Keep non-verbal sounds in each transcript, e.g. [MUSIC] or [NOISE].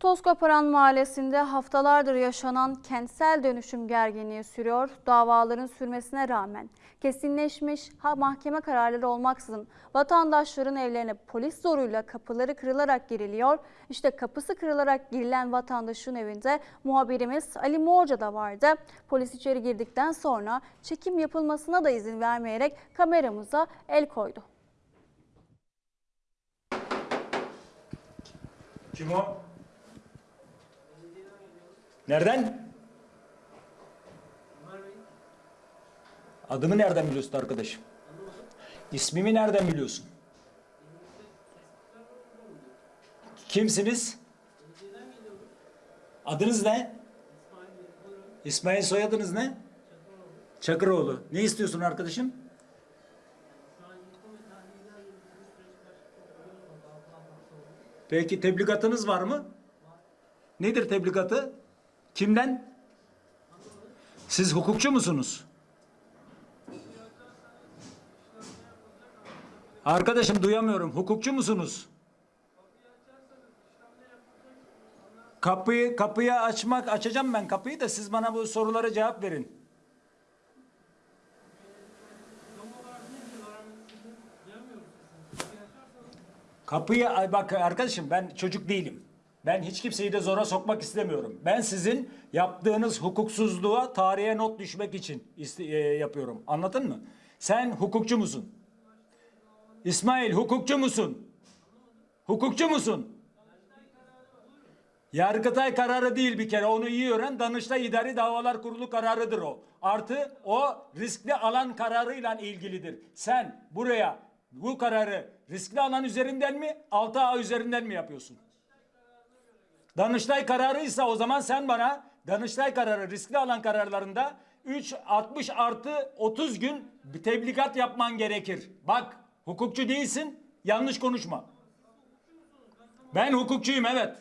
Tozkaparan Mahallesi'nde haftalardır yaşanan kentsel dönüşüm gerginliği sürüyor. Davaların sürmesine rağmen kesinleşmiş mahkeme kararları olmaksızın vatandaşların evlerine polis zoruyla kapıları kırılarak giriliyor. İşte kapısı kırılarak girilen vatandaşın evinde muhabirimiz Ali Morca da vardı. Polis içeri girdikten sonra çekim yapılmasına da izin vermeyerek kameramıza el koydu. Kim o? Nereden? Adımı nereden biliyorsun arkadaşım? İsmimi nereden biliyorsun? Kimsiniz? Adınız ne? İsmail soyadınız ne? Çakıroğlu. Ne istiyorsun arkadaşım? Peki tebligatınız var mı? Nedir tebligatı? Kimden? Siz hukukçu musunuz? Arkadaşım duyamıyorum. Hukukçu musunuz? Kapıyı kapıyı açmak açacağım ben kapıyı da siz bana bu sorulara cevap verin. Kapıyı bak arkadaşım ben çocuk değilim. Ben hiç kimseyi de zora sokmak istemiyorum. Ben sizin yaptığınız hukuksuzluğa tarihe not düşmek için e, yapıyorum. Anladın mı? Sen hukukçu musun? İsmail hukukçu musun? Hukukçu musun? Yargıtay kararı değil bir kere onu iyi öğren. Danıştay İdari Davalar Kurulu kararıdır o. Artı o riskli alan kararıyla ilgilidir. Sen buraya bu kararı riskli alan üzerinden mi 6A üzerinden mi yapıyorsun? Danıştay kararıysa o zaman sen bana Danıştay kararı riskli alan kararlarında 3 60 artı 30 gün tebligat yapman gerekir. Bak hukukçu değilsin yanlış konuşma. Ben hukukçuyum evet.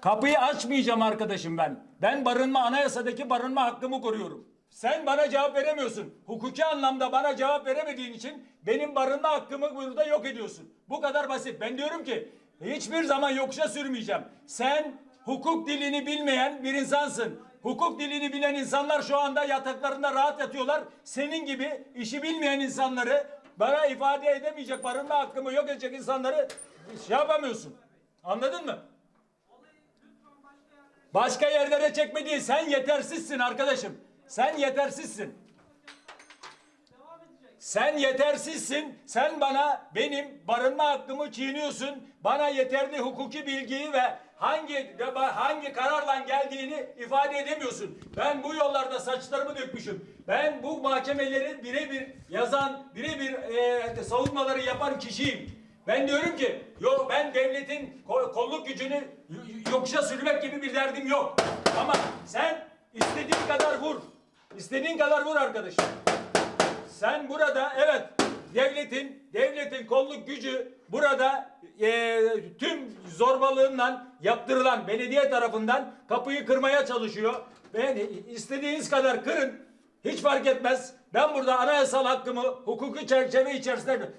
Kapıyı açmayacağım arkadaşım ben. Ben barınma anayasadaki barınma hakkımı koruyorum. Sen bana cevap veremiyorsun. Hukuki anlamda bana cevap veremediğin için benim barınma hakkımı burada yok ediyorsun. Bu kadar basit. Ben diyorum ki hiçbir zaman yokuşa sürmeyeceğim. Sen hukuk dilini bilmeyen bir insansın. Hukuk dilini bilen insanlar şu anda yataklarında rahat yatıyorlar. Senin gibi işi bilmeyen insanları bana ifade edemeyecek barınma hakkımı yok edecek insanları şey yapamıyorsun. Anladın mı? Başka yerlere çekme. Sen yetersizsin arkadaşım. Sen yetersizsin. Sen yetersizsin. Sen bana benim barınma hakkımı çiğniyorsun. Bana yeterli hukuki bilgiyi ve hangi hangi kararla geldiğini ifade edemiyorsun. Ben bu yollarda saçlarımı dökmüşüm. Ben bu mahkemeleri birebir yazan, birebir e, savunmaları yapan kişiyim. Ben diyorum ki yok ben devletin ko- kolluk gücünü yokuşa sürmek gibi bir derdim yok. Ama sen istediğin kadar vur. İstediğin kadar vur arkadaşım. Sen burada evet devletin devletin kolluk gücü burada e, tüm zorbalığından yaptırılan belediye tarafından kapıyı kırmaya çalışıyor. Ve istediğiniz kadar kırın. Hiç fark etmez. Ben burada anayasal hakkımı hukuki çerçeve içerisinde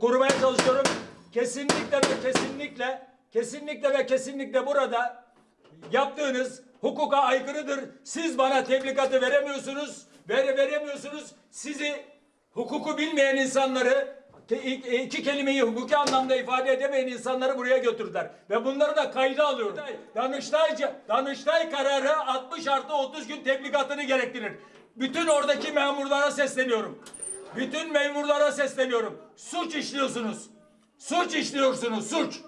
korumaya çalışıyorum. Kesinlikle ve kesinlikle kesinlikle ve kesinlikle burada yaptığınız hukuka aykırıdır. Siz bana tebligatı veremiyorsunuz. Vere, veremiyorsunuz. Sizi hukuku bilmeyen insanları ke- iki kelimeyi hukuki anlamda ifade edemeyen insanları buraya götürdüler. Ve bunları da kayda alıyorum. Danıştay, Danıştay kararı 60 artı 30 gün tebligatını gerektirir. Bütün oradaki memurlara sesleniyorum. Bütün memurlara sesleniyorum. Suç işliyorsunuz. Suç işliyorsunuz. Suç.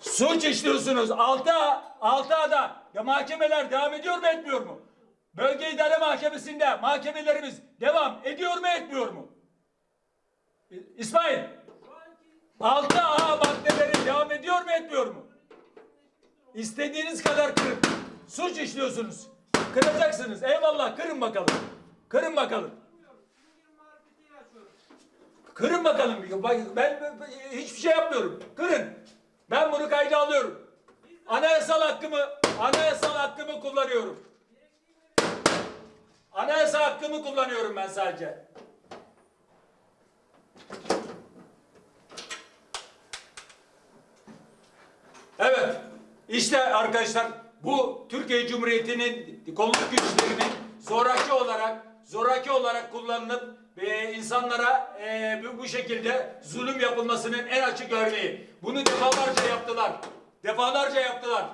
Suç işliyorsunuz. Altı, altı ada. Ya mahkemeler devam ediyor mu etmiyor mu? Bölge İdare Mahkemesi'nde mahkemelerimiz devam ediyor mu etmiyor mu? İsmail. Altı A maddeleri devam ediyor mu etmiyor mu? İstediğiniz kadar kırın. Suç işliyorsunuz. Kıracaksınız. Eyvallah kırın bakalım. Kırın bakalım. Kırın bakalım. Bak, Ben, ben- ben hiçbir şey yapmıyorum. Kırın. Ben bunu kayda alıyorum. Anayasal hakkımı, anayasal hakkımı kullanıyorum. Anayasal hakkımı kullanıyorum ben sadece. İşte arkadaşlar bu Türkiye Cumhuriyeti'nin kolluk güçlerinin zoraki olarak zoraki olarak kullanılıp e, insanlara e, bu şekilde zulüm yapılmasının en açık örneği. Bunu defalarca yaptılar. Defalarca yaptılar.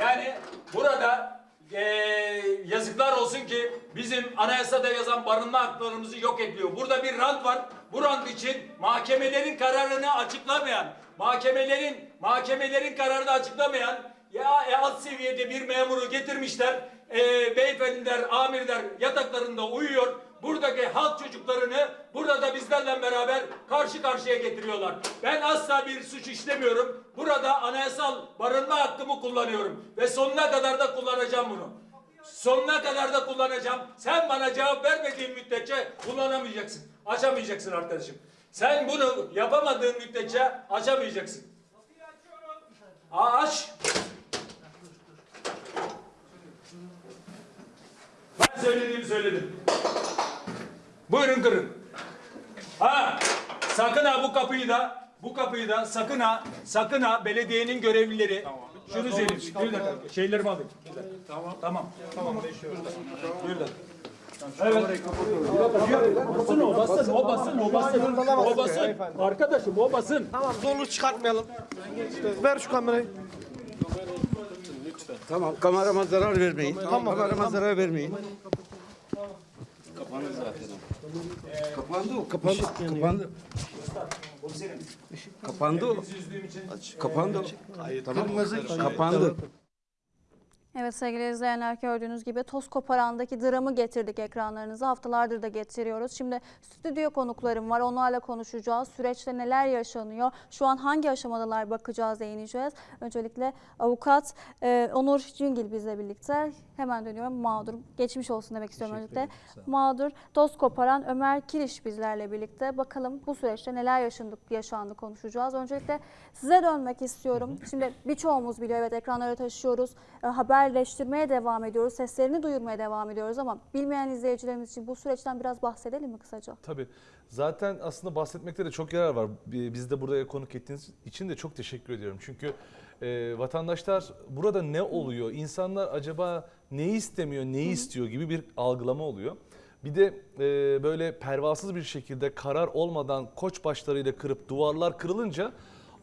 Yani burada eee, yazıklar olsun ki bizim anayasada yazan barınma haklarımızı yok ediyor. Burada bir rant var. Bu rant için mahkemelerin kararını açıklamayan, mahkemelerin mahkemelerin kararını açıklamayan ya e, alt seviyede bir memuru getirmişler. Eee beyefendiler, amirler yataklarında uyuyor. Buradaki halk çocuklarını burada da bizlerle beraber karşı karşıya getiriyorlar. Ben asla bir suç işlemiyorum. Burada anayasal barınma hakkımı kullanıyorum. Ve sonuna kadar da kullanacağım bunu. Sonuna kadar da kullanacağım. Sen bana cevap vermediğin müddetçe kullanamayacaksın. Açamayacaksın arkadaşım. Sen bunu yapamadığın müddetçe açamayacaksın. Aç. Ben söylediğimi söyledim. Buyurun kırın. Ha, sakın ha bu kapıyı da bu kapıyı da sakın ha sakın ha belediyenin görevlileri şunu söyleyeyim. Bir dakika. Şeylerimi alayım. Bir dakika. Tamam. Tamam. Tamam. Bir dakika. Evet. Basın o basın o basın o basın o basın. Arkadaşım o basın. Tamam zorluk çıkartmayalım. Ver şu kamerayı. Tamam kamerama zarar vermeyin. Tamam kamerama zarar vermeyin. Kapandı zaten. Kapandı o kapandı. Kapandı. Kapandı o. Kapandı o. Tamam kapandı. Evet sevgili izleyenler gördüğünüz gibi toz koparandaki dramı getirdik ekranlarınıza. Haftalardır da getiriyoruz. Şimdi stüdyo konuklarım var. Onlarla konuşacağız. Süreçte neler yaşanıyor? Şu an hangi aşamadalar bakacağız, değineceğiz. Öncelikle avukat e, Onur Cingil bizle birlikte. Hemen dönüyorum. Mağdur. Geçmiş olsun demek istiyorum öncelikle. Mağdur. Toz koparan Ömer Kiriş bizlerle birlikte. Bakalım bu süreçte neler yaşandı, yaşandı konuşacağız. Öncelikle size dönmek istiyorum. Şimdi birçoğumuz biliyor evet ekranlara taşıyoruz. E, haberleştirmeye devam ediyoruz. Seslerini duyurmaya devam ediyoruz ama bilmeyen izleyicilerimiz için bu süreçten biraz bahsedelim mi kısaca? Tabii. Zaten aslında bahsetmekte de çok yarar var. Bi- Biz de buraya konuk ettiğiniz için de çok teşekkür ediyorum. Çünkü e, vatandaşlar burada ne oluyor? İnsanlar acaba neyi istemiyor, neyi istiyor gibi bir algılama oluyor. Bir de e, böyle pervasız bir şekilde karar olmadan koç başlarıyla kırıp duvarlar kırılınca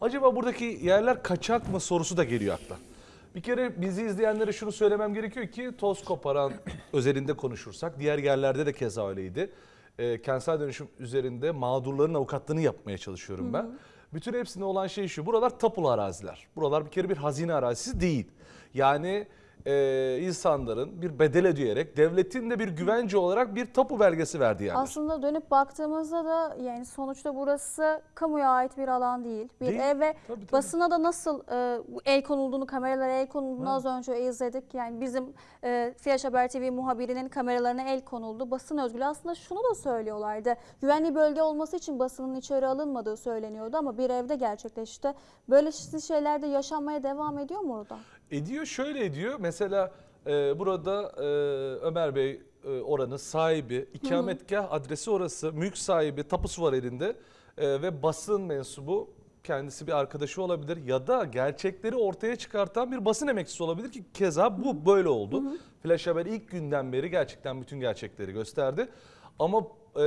acaba buradaki yerler kaçak mı sorusu da geliyor akla. Bir kere bizi izleyenlere şunu söylemem gerekiyor ki toz koparan [COUGHS] özelinde konuşursak diğer yerlerde de keza öyleydi. E, kentsel dönüşüm üzerinde mağdurların avukatlığını yapmaya çalışıyorum ben. Bütün hepsinde olan şey şu. Buralar tapulu araziler. Buralar bir kere bir hazine arazisi değil. Yani e, insanların bir bedel ödeyerek devletin de bir güvence olarak bir tapu belgesi verdiği yerler. Aslında dönüp baktığımızda da yani sonuçta burası kamuya ait bir alan değil. Bir Değil. ev ve Tabii, tabii. basına da nasıl e, el konulduğunu, kameralara el konulduğunu az önce izledik. Yani bizim e, Flash Haber TV muhabirinin kameralarına el konuldu. Basın özgürlüğü aslında şunu da söylüyorlardı. Güvenli bölge olması için basının içeri alınmadığı söyleniyordu ama bir evde gerçekleşti. Böyle şeyler de yaşanmaya devam ediyor mu orada? Ediyor şöyle ediyor. Mesela e, burada e, Ömer Bey e, oranın sahibi, ikametgah adresi orası, mülk sahibi, tapusu var elinde E, ve basın mensubu kendisi bir arkadaşı olabilir ya da gerçekleri ortaya çıkartan bir basın emekçisi olabilir ki keza bu böyle oldu. Flash Haber ilk günden beri gerçekten bütün gerçekleri gösterdi. Ama e,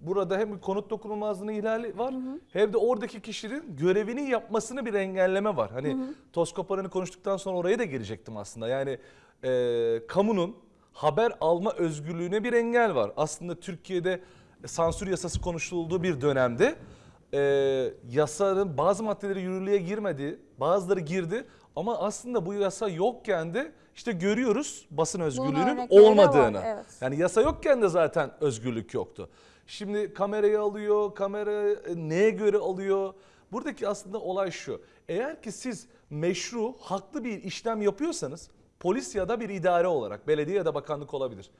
burada hem bir konut dokunulmazlığının ihlali var hem de oradaki kişinin görevini yapmasını bir engelleme var. Hani toz koparanı konuştuktan sonra oraya da gelecektim aslında. Yani e, kamunun haber alma özgürlüğüne bir engel var. Aslında Türkiye'de sansür yasası konuşulduğu bir dönemde e, yasanın bazı maddeleri yürürlüğe girmedi, bazıları girdi. Ama aslında bu yasa yokken de işte görüyoruz basın özgürlüğünün de var, olmadığını. evet. Yani yasa yokken de zaten özgürlük yoktu. Şimdi kamerayı alıyor, kamera e, neye göre alıyor? Buradaki aslında olay şu. Eğer ki siz meşru, haklı bir işlem yapıyorsanız polis ya da bir idare olarak, belediye ya da bakanlık olabilir.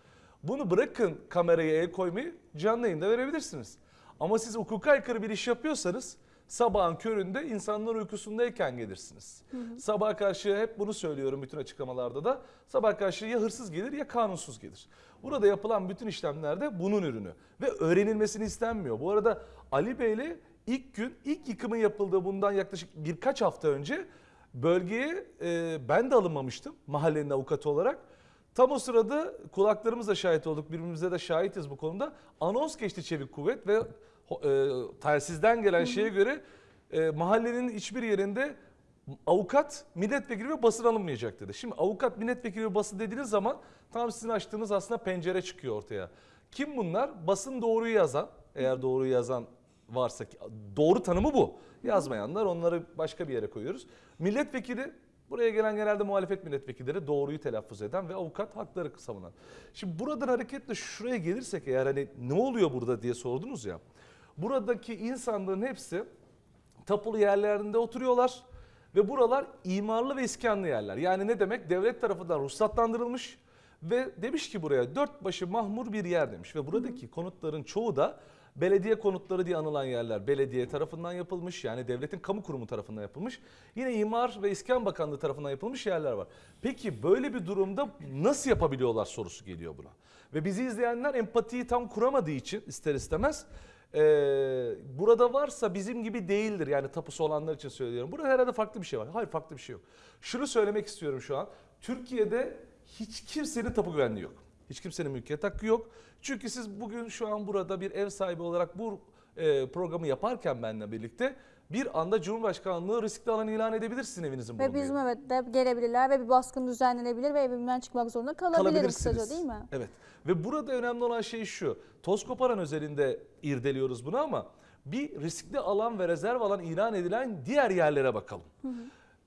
Bunu bırakın kameraya el koymayı canlı yayında verebilirsiniz. Ama siz hukuka aykırı bir iş yapıyorsanız sabahın köründe insanlar uykusundayken gelirsiniz. Sabah karşı hep bunu söylüyorum bütün açıklamalarda da. Sabah karşı ya hırsız gelir ya kanunsuz gelir. Burada yapılan bütün işlemler de bunun ürünü ve öğrenilmesini istenmiyor. Bu arada Ali Bey'le ilk gün ilk yıkımın yapıldığı bundan yaklaşık birkaç hafta önce Bölgeye e, ben de alınmamıştım mahallenin avukatı olarak. Tam o sırada kulaklarımızla şahit olduk, birbirimize de şahitiz bu konuda. Anons geçti Çevik Kuvvet ve e, telsizden gelen şeye göre e, mahallenin hiçbir yerinde avukat, milletvekili ve basın alınmayacak dedi. Şimdi avukat, milletvekili ve basın dediğiniz zaman tam sizin açtığınız aslında pencere çıkıyor ortaya. Kim bunlar? Basın doğruyu yazan, eğer doğruyu yazan varsa doğru tanımı bu. Yazmayanlar onları başka bir yere koyuyoruz. Milletvekili buraya gelen genelde muhalefet milletvekilleri doğruyu telaffuz eden ve avukat hakları savunan. Şimdi buradan hareketle şuraya gelirsek eğer hani ne oluyor burada diye sordunuz ya. Buradaki insanların hepsi tapulu yerlerinde oturuyorlar ve buralar imarlı ve iskanlı yerler. Yani ne demek? Devlet tarafından ruhsatlandırılmış ve demiş ki buraya dört başı mahmur bir yer demiş ve buradaki konutların çoğu da belediye konutları diye anılan yerler belediye tarafından yapılmış yani devletin kamu kurumu tarafından yapılmış. Yine İmar ve İskan Bakanlığı tarafından yapılmış yerler var. Peki böyle bir durumda nasıl yapabiliyorlar sorusu geliyor buna. Ve bizi izleyenler empatiyi tam kuramadığı için ister istemez ee, burada varsa bizim gibi değildir. Yani tapusu olanlar için söylüyorum. Burada herhalde farklı bir şey var. Hayır farklı bir şey yok. Şunu söylemek istiyorum şu an. Türkiye'de hiç kimsenin tapu güvenliği yok. Hiç kimsenin mülkiyet hakkı yok. Çünkü siz bugün şu an burada bir ev sahibi olarak bu e, programı yaparken benimle birlikte bir anda Cumhurbaşkanlığı riskli alan ilan edebilirsin evinizin Ve bulunduğu bizim yere. evet de gelebilirler ve bir baskın düzenlenebilir ve evimden çıkmak zorunda kalabilirim kısaca değil mi? Evet. Ve burada önemli olan şey şu. Toz koparan özelinde irdeliyoruz bunu ama bir riskli alan ve rezerv alan ilan edilen diğer yerlere bakalım.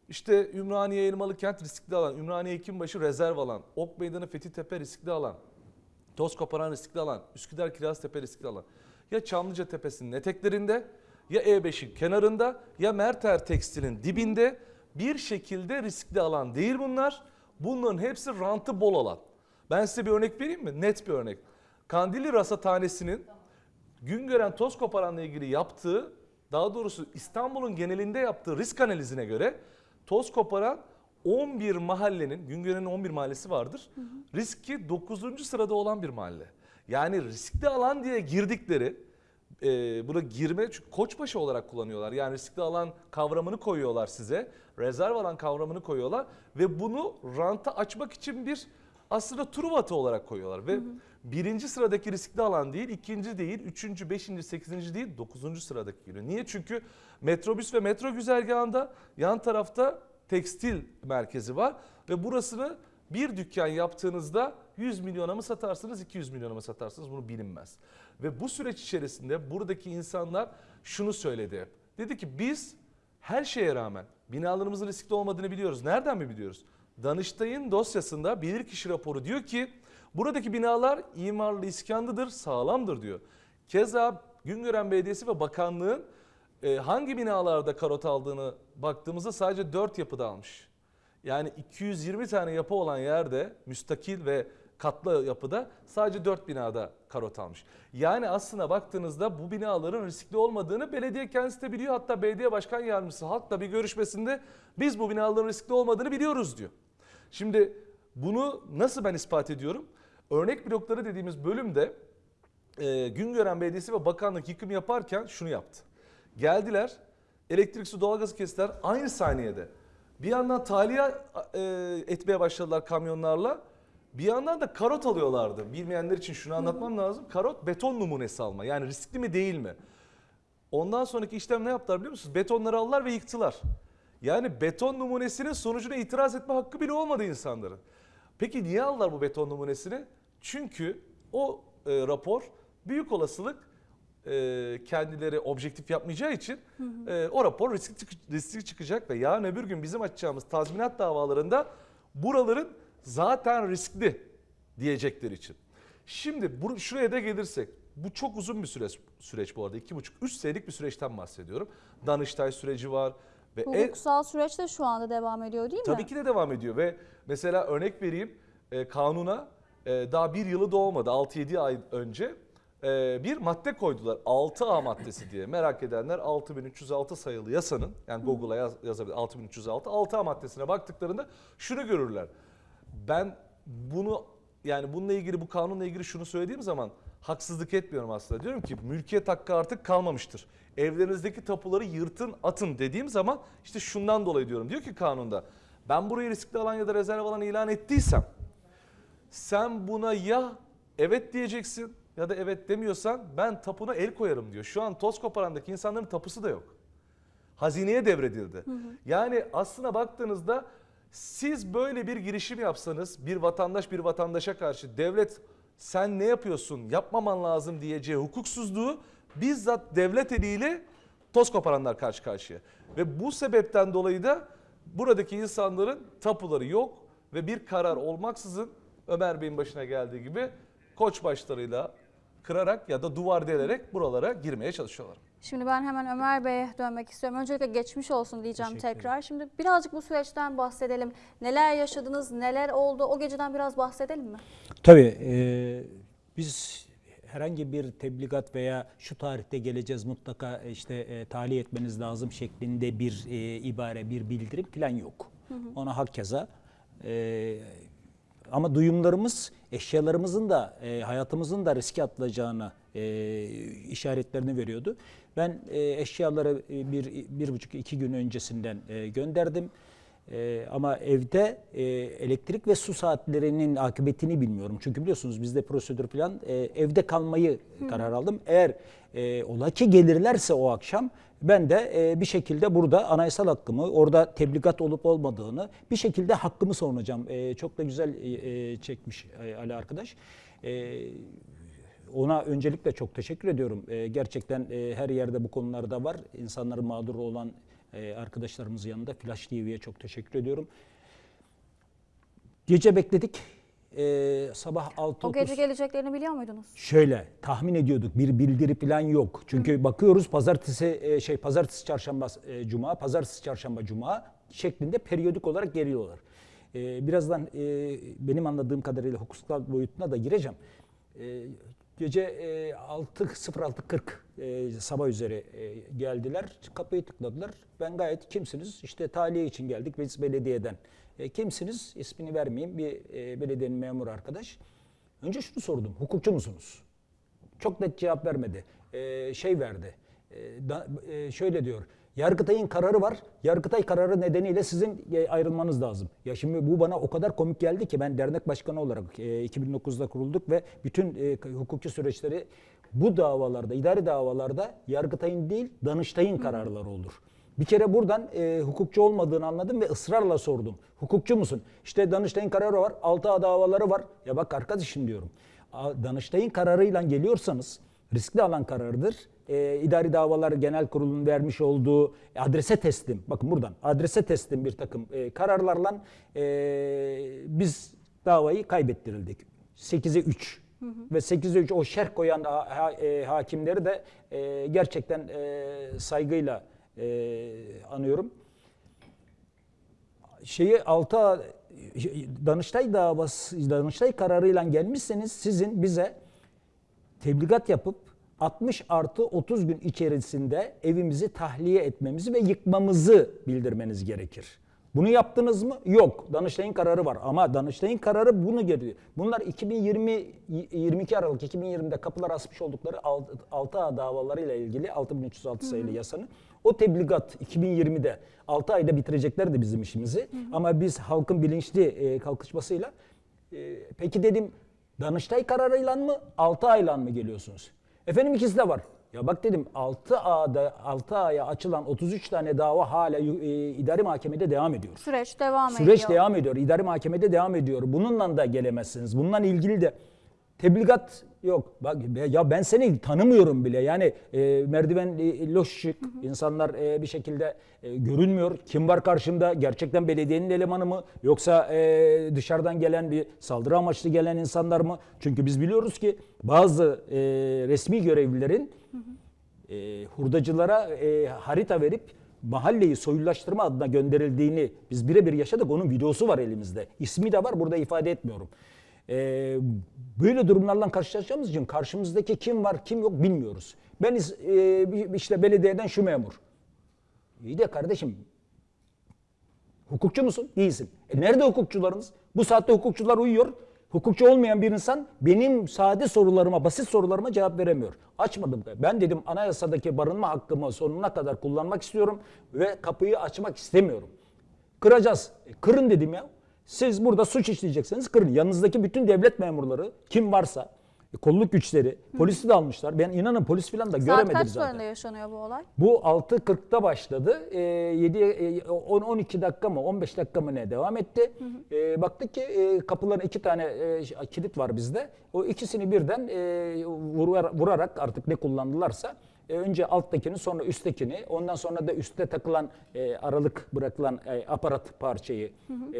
İşte Ümraniye Elmalı Kent riskli alan, Ümraniye Hekimbaşı rezerv alan, Ok Meydanı Fethi Tepe riskli alan, Toz koparan riskli alan, Üsküdar Kiraztepe riskli alan. Ya Çamlıca Tepesi'nin eteklerinde, ya E5'in kenarında, ya Merter Tekstil'in dibinde bir şekilde riskli alan değil bunlar. Bunların hepsi rantı bol alan. Ben size bir örnek vereyim mi? Net bir örnek. Kandilli Rasathanesi'nin Güngören Toz Koparan'la ilgili yaptığı, daha doğrusu İstanbul'un genelinde yaptığı risk analizine göre Toz Koparan 11 mahallenin, Güngören'in 11 mahallesi vardır. Riski 9. sırada olan bir mahalle. Yani riskli alan diye girdikleri, e, buna girme çünkü koçbaşı olarak kullanıyorlar. Yani riskli alan kavramını koyuyorlar size. Rezerv alan kavramını koyuyorlar ve bunu ranta açmak için bir aslında Truvat'ı olarak koyuyorlar ve birinci sıradaki riskli alan değil, ikinci değil, üçüncü, beşinci, sekizinci değil, dokuzuncu sıradaki geliyor. Niye? Çünkü metrobüs ve metro güzergahında yan tarafta tekstil merkezi var ve burasını bir dükkan yaptığınızda 100 milyona mı satarsınız, 200 milyona mı satarsınız bunu bilinmez. Ve bu süreç içerisinde buradaki insanlar şunu söyledi hep. Dedi ki biz her şeye rağmen binalarımızın riskli olmadığını biliyoruz. Nereden mi biliyoruz? Danıştay'ın dosyasında bilirkişi raporu diyor ki buradaki binalar imarlı iskanlıdır, sağlamdır diyor. Keza Güngören Belediyesi ve Bakanlığın e, hangi binalarda karot aldığını baktığımızda sadece 4 yapıda almış. Yani 220 tane yapı olan yerde müstakil ve katlı yapıda sadece 4 binada karot almış. Yani aslına baktığınızda bu binaların riskli olmadığını belediye kendisi de biliyor. Hatta belediye başkan yardımcısı halkla bir görüşmesinde biz bu binaların riskli olmadığını biliyoruz diyor. Şimdi bunu nasıl ben ispat ediyorum? Örnek blokları dediğimiz bölümde e, Güngören Belediyesi ve Bakanlık yıkım yaparken şunu yaptı. Geldiler, elektrik su doğalgazı kestiler aynı saniyede. Bir yandan tahliye e, etmeye başladılar kamyonlarla. Bir yandan da karot alıyorlardı. Bilmeyenler için şunu anlatmam lazım. Karot beton numunesi alma. Yani riskli mi değil mi? Ondan sonraki işlem ne yaptılar biliyor musunuz? Betonları aldılar ve yıktılar. Yani beton numunesinin sonucuna itiraz etme hakkı bile olmadı insanların. Peki niye aldılar bu beton numunesini? Çünkü o e, rapor büyük olasılık e, kendileri objektif yapmayacağı için e, o rapor riskli, çık- riskli çıkacak ve yarın öbür gün bizim açacağımız tazminat davalarında buraların zaten riskli diyecekleri için. Şimdi bu, şuraya da gelirsek bu çok uzun bir süreç, süreç bu arada. iki buçuk, üç senelik bir süreçten bahsediyorum. Danıştay süreci var. Ve en- Hukuksal süreç de şu anda devam ediyor değil mi? Tabii ki de devam ediyor ve mesela örnek vereyim e, kanuna e, daha bir yılı dolmadı 6-7 ay önce e, bir madde koydular 6A maddesi diye merak edenler 6306 sayılı yasanın yani Google'a yaz, yazabilir 6306 6A maddesine baktıklarında şunu görürler. Ben bunu yani bununla ilgili bu kanunla ilgili şunu söylediğim zaman haksızlık etmiyorum aslında. Diyorum ki mülkiyet hakkı artık kalmamıştır. Evlerinizdeki tapuları yırtın atın dediğim zaman işte şundan dolayı diyorum. Diyor ki kanunda ben burayı riskli alan ya da rezerv alan ilan ettiysem sen buna ya evet diyeceksin ya da evet demiyorsan ben tapuna el koyarım diyor. Şu an toz koparandaki insanların tapusu da yok. Hazineye devredildi. Yani aslına baktığınızda siz böyle bir girişim yapsanız bir vatandaş bir vatandaşa karşı devlet sen ne yapıyorsun yapmaman lazım diyeceği hukuksuzluğu bizzat devlet eliyle toz koparanlar karşı karşıya. Ve bu sebepten dolayı da buradaki insanların tapuları yok ve bir karar olmaksızın Ömer Bey'in başına geldiği gibi koç başlarıyla kırarak ya da duvar delerek buralara girmeye çalışıyorlar. Şimdi ben hemen Ömer Bey'e dönmek istiyorum. Öncelikle geçmiş olsun diyeceğim tekrar. Şimdi birazcık bu süreçten bahsedelim. Neler yaşadınız, neler oldu? O geceden biraz bahsedelim mi? Tabii e, biz herhangi bir tebligat veya şu tarihte geleceğiz mutlaka işte e, tahliye etmeniz lazım şeklinde bir e, ibare, bir bildirim falan yok. Ona hakeza e, ama duyumlarımız eşyalarımızın da e, hayatımızın da riske atılacağına e, işaretlerini veriyordu. Ben e, eşyaları e, bir, bir buçuk iki gün öncesinden e, gönderdim. Ee, ama evde e, elektrik ve su saatlerinin akıbetini bilmiyorum. Çünkü biliyorsunuz bizde prosedür plan e, evde kalmayı karar aldım. Eğer e, ola ki gelirlerse o akşam ben de e, bir şekilde burada anayasal hakkımı, orada tebligat olup olmadığını bir şekilde hakkımı savunacağım. E, çok da güzel e, e, çekmiş e, Ali arkadaş. E, ona öncelikle çok teşekkür ediyorum. Ee, gerçekten e, her yerde bu konularda var. İnsanların mağdur olan e, arkadaşlarımız yanında Flash TV'ye çok teşekkür ediyorum. Gece bekledik. Ee, sabah 6.30 O gece geleceklerini biliyor muydunuz? Şöyle tahmin ediyorduk bir bildiri falan yok. Çünkü bakıyoruz pazartesi e, şey pazartesi çarşamba e, cuma, pazartesi çarşamba cuma şeklinde periyodik olarak geliyorlar. E, birazdan e, benim anladığım kadarıyla hukuksal boyutuna da gireceğim. E, gece e, 6.06.40 e, sabah üzeri e, geldiler. Kapıyı tıkladılar. Ben gayet kimsiniz? İşte tahliye için geldik biz belediyeden. E, kimsiniz? İsmini vermeyeyim. Bir e, belediyenin memuru arkadaş. Önce şunu sordum. Hukukçu musunuz? Çok net cevap vermedi. Ee, şey verdi. Ee, da- e, şöyle diyor. Yargıtay'ın kararı var. Yargıtay kararı nedeniyle sizin e, ayrılmanız lazım. Ya şimdi bu bana o kadar komik geldi ki ben dernek başkanı olarak e, 2009'da kurulduk ve bütün e, hukuki süreçleri bu davalarda, idari davalarda Yargıtay'ın değil Danıştay'ın kararları olur. Bir kere buradan e, hukukçu olmadığını anladım ve ısrarla sordum. Hukukçu musun? İşte Danıştay'ın kararı var, 6A davaları var. Ya bak arkadaşım diyorum. Danıştay'ın kararıyla geliyorsanız riskli alan kararıdır. E, İdari Davalar Genel Kurulu'nun vermiş olduğu adrese teslim, bakın buradan adrese teslim bir takım e, kararlarla e, biz davayı kaybettirildik. 8'e 3. Ve 8'e 3 o şerh koyan ha- ha- e, hakimleri de e, gerçekten e, saygıyla e, anıyorum. Şeyi 6 Danıştay davası Danıştay kararıyla gelmişseniz sizin bize tebligat yapıp 60 artı 30 gün içerisinde evimizi tahliye etmemizi ve yıkmamızı bildirmeniz gerekir. Bunu yaptınız mı? Yok. Danıştay'ın kararı var ama Danıştay'ın kararı bunu geliyor. Bunlar 2020 22 Aralık 2020'de kapılar asmış oldukları 6A davalarıyla ilgili 6306 sayılı yasanın o tebligat 2020'de 6 ayda bitireceklerdi bizim işimizi. Ama biz halkın bilinçli e, kalkışmasıyla e, peki dedim Danıştay kararıyla mı 6 ayla mı geliyorsunuz? Efendim ikisi de var. Ya bak dedim 6A'da 6 aya açılan 33 tane dava hala e, idari mahkemede devam ediyor. Süreç devam Süreç ediyor. devam ediyor. İdari mahkemede devam ediyor. Bununla da gelemezsiniz. Bununla ilgili de tebligat yok. Bak ya ben seni tanımıyorum bile. Yani e, merdiven e, loş şık. insanlar e, bir şekilde e, görünmüyor. Kim var karşımda? Gerçekten belediyenin elemanı mı? Yoksa e, dışarıdan gelen bir saldırı amaçlı gelen insanlar mı? Çünkü biz biliyoruz ki bazı e, resmi görevlilerin e, hurdacılara e, harita verip mahalleyi soyulaştırma adına gönderildiğini biz birebir yaşadık. Onun videosu var elimizde. İsmi de var burada ifade etmiyorum. E, böyle durumlarla karşılaşacağımız için karşımızdaki kim var kim yok bilmiyoruz. Ben e, işte belediyeden şu memur. İyi de kardeşim hukukçu musun? Değilsin. E nerede hukukçularınız? Bu saatte hukukçular uyuyor. Hukukçu olmayan bir insan benim sade sorularıma, basit sorularıma cevap veremiyor. Açmadım. Ben dedim anayasadaki barınma hakkımı sonuna kadar kullanmak istiyorum ve kapıyı açmak istemiyorum. Kıracağız. E, kırın dedim ya. Siz burada suç işleyecekseniz kırın. Yanınızdaki bütün devlet memurları kim varsa e, kolluk güçleri, polisi de almışlar. Ben inanın polis falan da Saat göremedim kaç zaten. sularında yaşanıyor bu olay? Bu 6.40'da başladı. E, 7 e, 10 12 dakika mı 15 dakika mı ne devam etti. E, baktık ki e, kapıların iki tane e, kilit var bizde. O ikisini birden e, vurar- vurarak artık ne kullandılarsa e, önce alttakini sonra üsttekini ondan sonra da üstte takılan e, aralık bırakılan e, aparat parçayı e,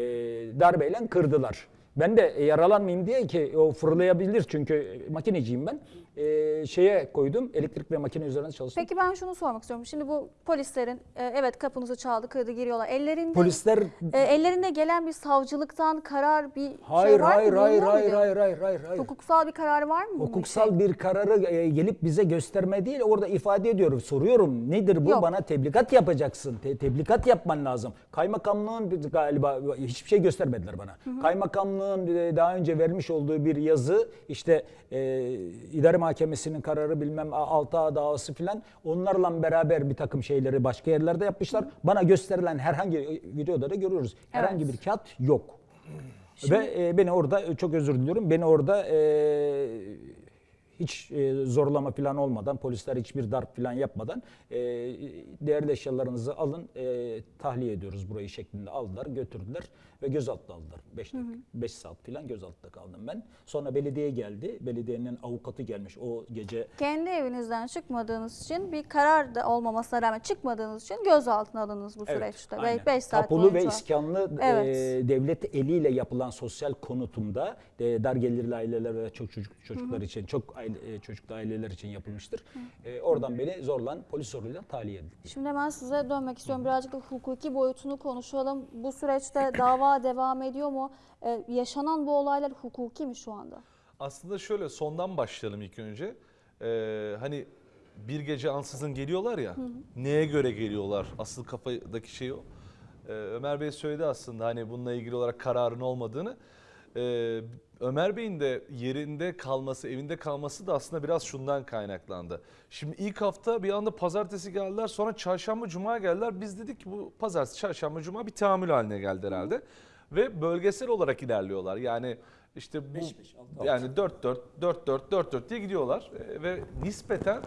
darbeyle kırdılar. Ben de yaralanmayayım diye ki o fırlayabilir çünkü makineciyim ben. E, şeye koydum elektrik ve makine üzerine çalıştım. Peki ben şunu sormak istiyorum. Şimdi bu polislerin e, evet kapınızı çaldı, kırdı, giriyorlar. Ellerinde Polisler e, ellerinde gelen bir savcılıktan karar bir hayır şey var hayır mı? hayır hayır hayır hayır hayır hayır. Hukuksal bir karar var mı? Hukuksal için? bir kararı e, gelip bize gösterme değil orada ifade ediyorum. Soruyorum nedir bu? Yok. Bana tebligat yapacaksın. Te- tebligat yapman lazım. Kaymakamlığın galiba hiçbir şey göstermediler bana. Kaymakamlığın e, daha önce vermiş olduğu bir yazı işte e, idare mahkemesinin kararı bilmem 6A davası filan onlarla beraber bir takım şeyleri başka yerlerde yapmışlar. Bana gösterilen herhangi videoda da görüyoruz. Herhangi Evet. bir kağıt yok. Ve e, beni orada e, çok özür diliyorum. Beni orada e, hiç e, zorlama falan olmadan, polisler hiçbir darp falan yapmadan e, değerli eşyalarınızı alın, e, tahliye ediyoruz burayı şeklinde aldılar, götürdüler ve gözaltına aldılar. 5 5 saat falan gözaltında kaldım ben. Sonra belediye geldi. Belediyenin avukatı gelmiş o gece. Kendi evinizden çıkmadığınız için bir karar da olmamasına rağmen çıkmadığınız için gözaltına alındınız bu süreçte. Ve aynen. 5 saat boyunca. ve iskanlı Evet. e, devlet eliyle yapılan sosyal konutumda e, dar gelirli aileler ve çok çocuk çocuklar için çok aile, e, çocuklu aileler için yapılmıştır. E, oradan beni zorlan polis zoruyla tahliye edildi. Şimdi hemen size dönmek istiyorum. Birazcık da hukuki boyutunu konuşalım. Bu süreçte [CLEARS THROAT] dava devam ediyor mu? Ee, yaşanan bu olaylar hukuki mi şu anda? Aslında şöyle sondan başlayalım ilk önce. Ee, hani bir gece ansızın geliyorlar ya. Neye göre geliyorlar? Asıl kafadaki şey o. Ee, Ömer Bey söyledi aslında hani bununla ilgili olarak kararın olmadığını. Ee, Ömer Bey'in de yerinde kalması, evinde kalması da aslında biraz şundan kaynaklandı. Şimdi ilk hafta bir anda pazartesi geldiler, sonra çarşamba, cuma geldiler. Biz dedik ki bu pazartesi, çarşamba, cuma bir tahammül haline geldi herhalde. Ve bölgesel olarak ilerliyorlar. Yani işte bu yani 4 4 4 4 4 4 diye gidiyorlar Ee, ve nispeten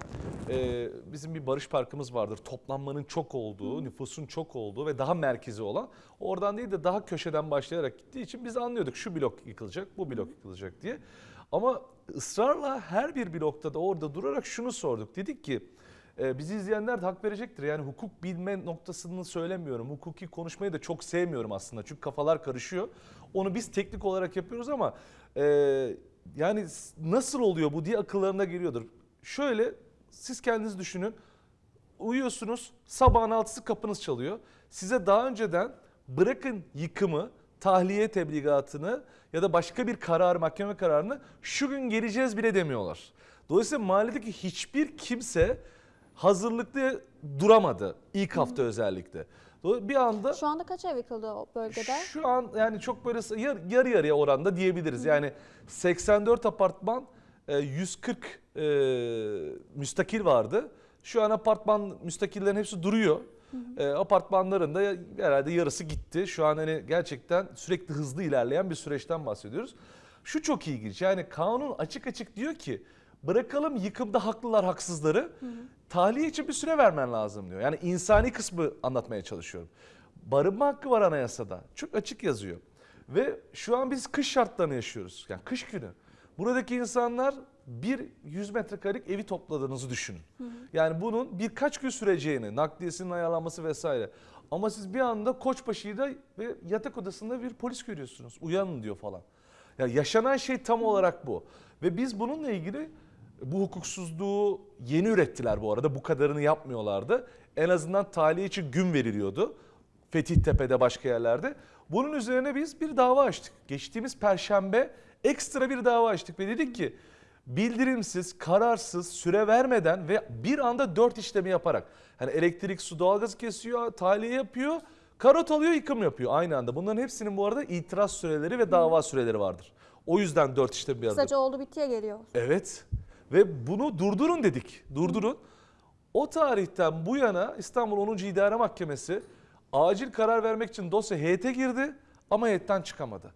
e, bizim bir barış parkımız vardır. Toplanmanın çok olduğu, nüfusun çok olduğu ve daha merkezi olan. Oradan değil de daha köşeden başlayarak gittiği için biz anlıyorduk şu blok yıkılacak, bu blok yıkılacak diye. Ama ısrarla her bir blokta da orada durarak şunu sorduk. Dedik ki e, bizi izleyenler de hak verecektir. Yani hukuk bilme noktasını söylemiyorum. Hukuki konuşmayı da çok sevmiyorum aslında. Çünkü kafalar karışıyor. Onu biz teknik olarak yapıyoruz ama e, yani nasıl oluyor bu diye akıllarına geliyordur. Şöyle siz kendiniz düşünün. Uyuyorsunuz sabahın altısı kapınız çalıyor. Size daha önceden bırakın yıkımı, tahliye tebligatını ya da başka bir karar, mahkeme kararını şu gün geleceğiz bile demiyorlar. Dolayısıyla mahalledeki hiçbir kimse hazırlıklı duramadı ilk hafta özellikle. Dolayısıyla Bir anda Şu anda kaç ev yıkıldı o bölgede? şu an yani çok böyle yar- yarı yarıya oranda diyebiliriz. Yani 84 apartman, e, 140 e, müstakil vardı. Şu an apartman müstakillerin hepsi duruyor. E, apartmanların da herhalde yarısı gitti. Şu an hani gerçekten sürekli hızlı ilerleyen bir süreçten bahsediyoruz. Şu çok ilginç. Yani kanun açık açık diyor ki bırakalım yıkımda haklılar haksızları. Tahliye için bir süre vermen lazım diyor. Yani insani kısmı anlatmaya çalışıyorum. Barınma hakkı var anayasada. Çok açık yazıyor. Ve şu an biz kış şartlarını yaşıyoruz. Yani kış günü. Buradaki insanlar bir 100 metrekarelik evi topladığınızı düşünün. Yani bunun birkaç gün süreceğini, nakliyesinin ayarlanması vesaire. Ama siz bir anda Koçbaşı'da ve yatak odasında bir polis görüyorsunuz. Uyanın diyor falan. Ya yaşanan şey tam olarak bu. Ve biz bununla ilgili bu hukuksuzluğu yeni ürettiler bu arada. Bu kadarını yapmıyorlardı. En azından tahliye için gün veriliyordu. Fethiye'de başka yerlerde. Bunun üzerine biz bir dava açtık. Geçtiğimiz perşembe ekstra bir dava açtık ve dedik ki bildirimsiz, kararsız, süre vermeden ve bir anda dört işlemi yaparak. Hani elektrik, su, doğalgazı kesiyor, tahliye yapıyor, karot alıyor, yıkım yapıyor aynı anda. Bunların hepsinin bu arada itiraz süreleri ve dava süreleri vardır. O yüzden dört işlem bir arada. Kısaca oldu bittiye geliyor. Evet. Ve bunu durdurun dedik. Durdurun. O tarihten bu yana İstanbul 10. İdare Mahkemesi acil karar vermek için dosya heyete girdi ama heyetten çıkamadı.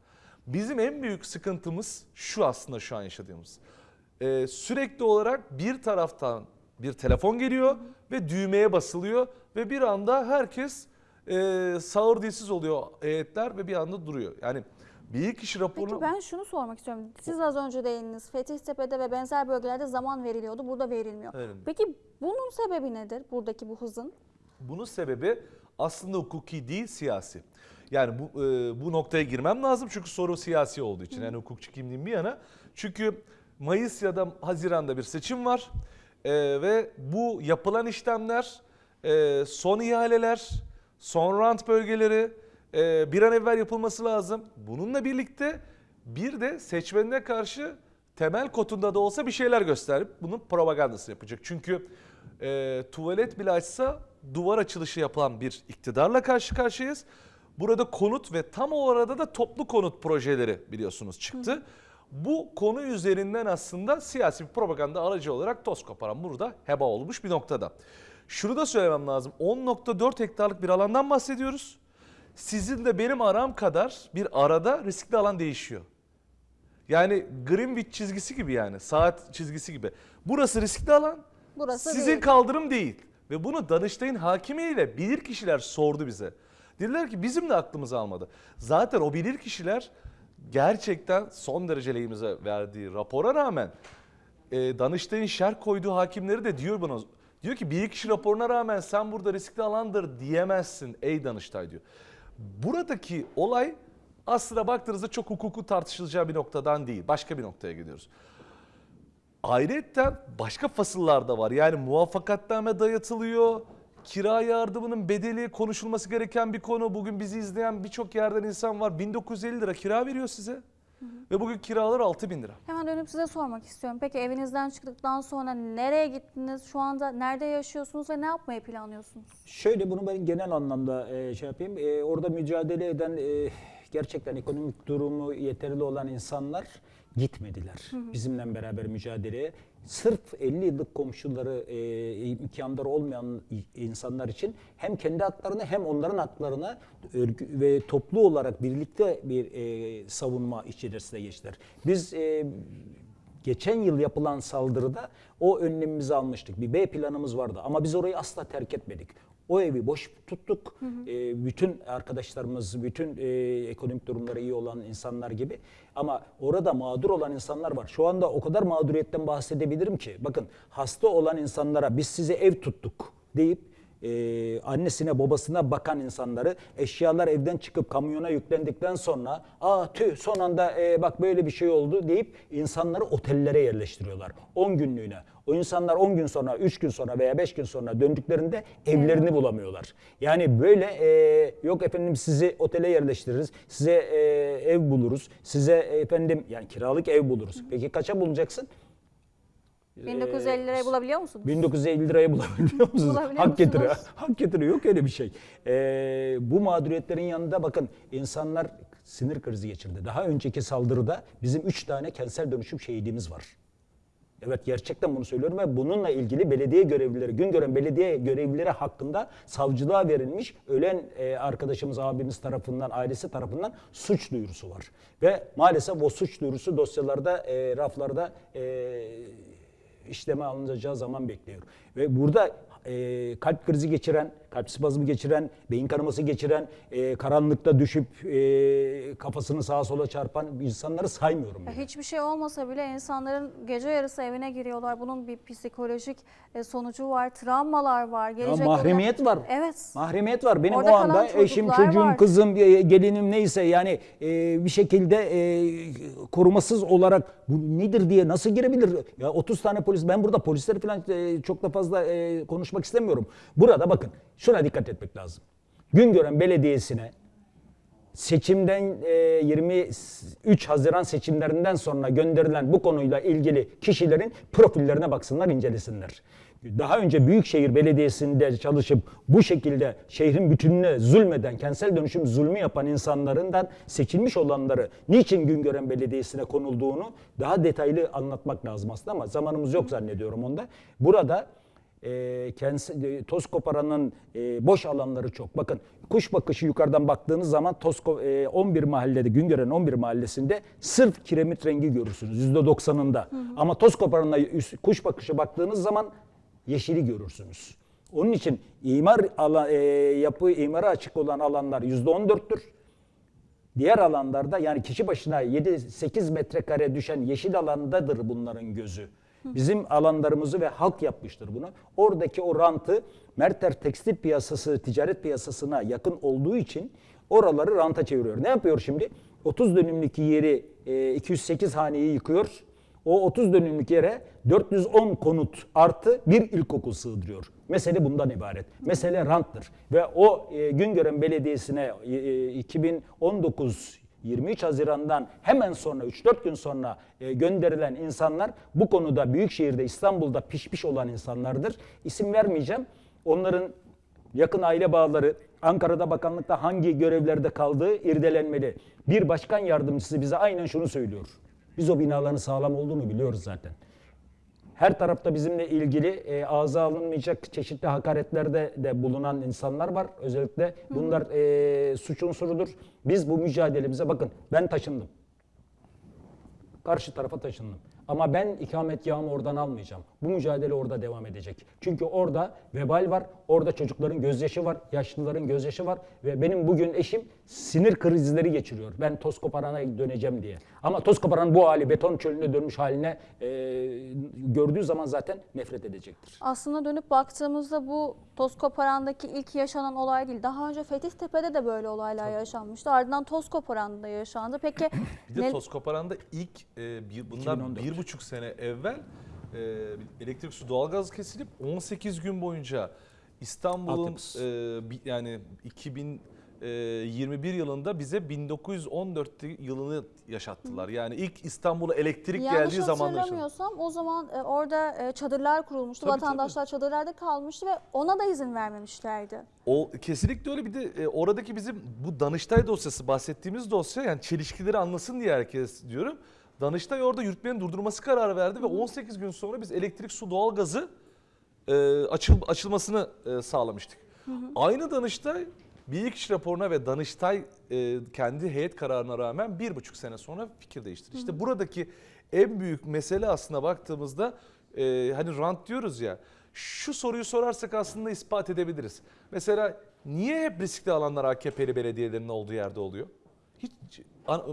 Bizim en büyük sıkıntımız şu aslında şu an yaşadığımız. Ee, sürekli olarak bir taraftan bir telefon geliyor ve düğmeye basılıyor ve bir anda herkes e, sağır dilsiz oluyor heyetler ve bir anda duruyor. Yani bilirkişi raporunu... Peki ben şunu sormak istiyorum. Siz az önce değindiniz. Fethiyetepe'de ve benzer bölgelerde zaman veriliyordu. Burada verilmiyor. Verilmiyor. Peki bunun sebebi nedir? Buradaki bu hızın? Bunun sebebi aslında hukuki değil siyasi. Yani bu e, bu noktaya girmem lazım çünkü soru siyasi olduğu için. Yani hukukçu kimliğim bir yana. Çünkü Mayıs ya da Haziran'da bir seçim var. E, ve bu yapılan işlemler, e, son ihaleler, son rant bölgeleri bir an evvel yapılması lazım. Bununla birlikte bir de seçmenine karşı temel kotunda da olsa bir şeyler gösterip bunun propagandasını yapacak. Çünkü e, tuvalet bile açsa duvar açılışı yapılan bir iktidarla karşı karşıyayız. Burada konut ve tam o arada da toplu konut projeleri biliyorsunuz çıktı. Bu konu üzerinden aslında siyasi bir propaganda aracı olarak toz koparan burada heba olmuş bir noktada. Şunu da söylemem lazım. 10.4 hektarlık bir alandan bahsediyoruz. Sizin de benim aram kadar bir arada riskli alan değişiyor. Yani Greenwich çizgisi gibi yani saat çizgisi gibi. Burası riskli alan. Burası sizin değil. kaldırım değil. Ve bunu Danıştay'ın hakimiyle bilir kişiler sordu bize. Dediler ki bizim de aklımız almadı. Zaten o bilir kişiler gerçekten son derece lehimize verdiği rapora rağmen e, Danıştay'ın şer koyduğu hakimleri de diyor buna. Diyor ki bir kişi raporuna rağmen sen burada riskli alandır diyemezsin ey Danıştay diyor. Buradaki olay aslına baktığınızda çok hukuku tartışılacağı bir noktadan değil. Başka bir noktaya gidiyoruz. Ayrıca başka fasıllar da var. Yani muvaffakatname dayatılıyor. Kira yardımının bedeli konuşulması gereken bir konu. Bugün bizi izleyen birçok yerden insan var. 1950 lira kira veriyor size. Ve bugün kiralar 6000 lira. Hemen dönüp size sormak istiyorum. Peki evinizden çıktıktan sonra nereye gittiniz? Şu anda nerede yaşıyorsunuz ve ne yapmayı planlıyorsunuz? Şöyle bunu ben genel anlamda e, şey yapayım. E, orada mücadele eden e, gerçekten ekonomik durumu yeterli olan insanlar gitmediler. Bizimle beraber mücadeleye. Sırf 50 yıllık komşuları e, imkanları olmayan insanlar için hem kendi haklarını hem onların haklarına örgü- ve toplu olarak birlikte bir e, savunma içerisine geçtiler. Biz e, Geçen yıl yapılan saldırıda o önlemimizi almıştık. Bir B planımız vardı ama biz orayı asla terk etmedik. O evi boş tuttuk. Ee, bütün arkadaşlarımız, bütün e, ekonomik durumları iyi olan insanlar gibi. Ama orada mağdur olan insanlar var. Şu anda o kadar mağduriyetten bahsedebilirim ki. Bakın hasta olan insanlara biz size ev tuttuk deyip e, annesine babasına bakan insanları eşyalar evden çıkıp kamyona yüklendikten sonra aa tüh son anda e, bak böyle bir şey oldu deyip insanları otellere yerleştiriyorlar 10 günlüğüne. O insanlar 10 gün sonra, 3 gün sonra veya 5 gün sonra döndüklerinde evlerini bulamıyorlar. Yani böyle e, yok efendim sizi otele yerleştiririz, size e, ev buluruz, size efendim yani kiralık ev buluruz. Peki kaça bulacaksın? 1950 lirayı bulabiliyor musunuz? 1950 liraya bulabiliyor musunuz? Bulabiliyor Hak getiri. musunuz? [LAUGHS] Hak getiri yok öyle bir şey. Ee, bu mağduriyetlerin yanında bakın insanlar sinir krizi geçirdi. Daha önceki saldırıda bizim 3 tane kentsel dönüşüm şehidimiz var. Evet gerçekten bunu söylüyorum ve bununla ilgili belediye görevlileri, Güngören belediye görevlileri hakkında savcılığa verilmiş ölen e, arkadaşımız, abimiz tarafından, ailesi tarafından suç duyurusu var. Ve maalesef o suç duyurusu dosyalarda, e, raflarda e, işleme alınacağı zaman bekliyor. Ve burada e, kalp krizi geçiren, kalp spazmı geçiren, beyin kanaması geçiren, e, karanlıkta düşüp e, kafasını sağa sola çarpan insanları saymıyorum. Ya bile. Hiçbir şey olmasa bile insanların gece yarısı evine giriyorlar. Bunun bir psikolojik e, sonucu var, travmalar var. Ya Gelecek mahremiyet var. Evet. Mahremiyet var. Benim Orada o anda eşim, çocuğum, var. kızım, e, gelinim neyse yani e, bir şekilde e, korumasız olarak bu nedir diye nasıl girebilir? Ya 30 tane polis ben burada polisleri falan e, çok da fazla e, konuşmak istemiyorum. Burada bakın şuna dikkat etmek lazım. Güngören Belediyesi'ne seçimden e, 23 Haziran seçimlerinden sonra gönderilen bu konuyla ilgili kişilerin profillerine baksınlar, incelesinler. Daha önce Büyükşehir Belediyesi'nde çalışıp bu şekilde şehrin bütününe zulmeden, kentsel dönüşüm zulmü yapan insanlarından seçilmiş olanları niçin Güngören Belediyesi'ne konulduğunu daha detaylı anlatmak lazım aslında ama zamanımız yok zannediyorum onda. Burada e, kendisi, e, toz koparanın e, boş alanları çok. Bakın kuş bakışı yukarıdan baktığınız zaman toz, e, 11 mahallede, Güngören 11 mahallesinde sırf kiremit rengi görürsünüz %90'ında. Ama toz koparanına kuş bakışı baktığınız zaman yeşili görürsünüz. Onun için imar alan, e, yapı imara açık olan alanlar %14'tür. Diğer alanlarda yani kişi başına 7-8 metrekare düşen yeşil alandadır bunların gözü. Bizim alanlarımızı ve halk yapmıştır bunu. Oradaki o rantı Merter tekstil piyasası, ticaret piyasasına yakın olduğu için oraları ranta çeviriyor. Ne yapıyor şimdi? 30 dönümlük yeri e, 208 haneyi yıkıyor. O 30 dönümlük yere 410 konut artı bir ilkokul sığdırıyor. Mesele bundan ibaret. Mesele ranttır. Ve o e, Güngören Belediyesi'ne e, e, 2019 23 Haziran'dan hemen sonra 3-4 gün sonra e, gönderilen insanlar bu konuda Büyükşehir'de İstanbul'da pişmiş olan insanlardır. İsim vermeyeceğim. Onların yakın aile bağları Ankara'da bakanlıkta hangi görevlerde kaldığı irdelenmeli. Bir başkan yardımcısı bize aynen şunu söylüyor. Biz o binaların sağlam olduğunu biliyoruz zaten. Her tarafta bizimle ilgili e, ağza alınmayacak çeşitli hakaretlerde de bulunan insanlar var. Özellikle bunlar e, suç unsurudur. Biz bu mücadelemize bakın ben taşındım. Karşı tarafa taşındım. Ama ben ikametgahımı oradan almayacağım. Bu mücadele orada devam edecek. Çünkü orada vebal var, orada çocukların gözyaşı var, yaşlıların gözyaşı var ve benim bugün eşim sinir krizleri geçiriyor. Ben toz koparana döneceğim diye. Ama toz koparan bu hali, beton çölüne dönmüş haline e, gördüğü zaman zaten nefret edecektir. Aslında dönüp baktığımızda bu Tozkoparan'daki ilk yaşanan olay değil. Daha önce Fethiye'de de böyle olaylar yaşanmıştı. Ardından Tozkoparan'da yaşandı. Peki [CLEARS THROAT] Bir de ne- toz koparanda ilk e, bir, bundan 2014. bir buçuk sene evvel e, elektrik su doğalgaz kesilip 18 gün boyunca İstanbul'un e, yani 2021 yılında bize 1914 yılını yaşattılar. Yani ilk İstanbul'a elektrik yanlış geldiği zaman hatırlamıyorsam o zaman e, orada e, çadırlar kurulmuştu. Tabii, Vatandaşlar çadırlarda kalmıştı ve ona da izin vermemişlerdi. O kesinlikle öyle bir de e, oradaki bizim bu Danıştay dosyası bahsettiğimiz dosya yani çelişkileri anlasın diye herkes diyorum. Danıştay orada yürütmenin durdurması kararı verdi ve 18 gün sonra biz elektrik, su, doğalgazı e, açıl, açılmasını e, sağlamıştık. Aynı Danıştay bilirkişi raporuna ve Danıştay e, kendi heyet kararına rağmen bir buçuk sene sonra fikir değiştirdi. İşte buradaki en büyük mesele aslında baktığımızda e, hani rant diyoruz ya şu soruyu sorarsak aslında ispat edebiliriz. Mesela niye hep riskli alanlar AKP'li belediyelerin olduğu yerde oluyor? Hiç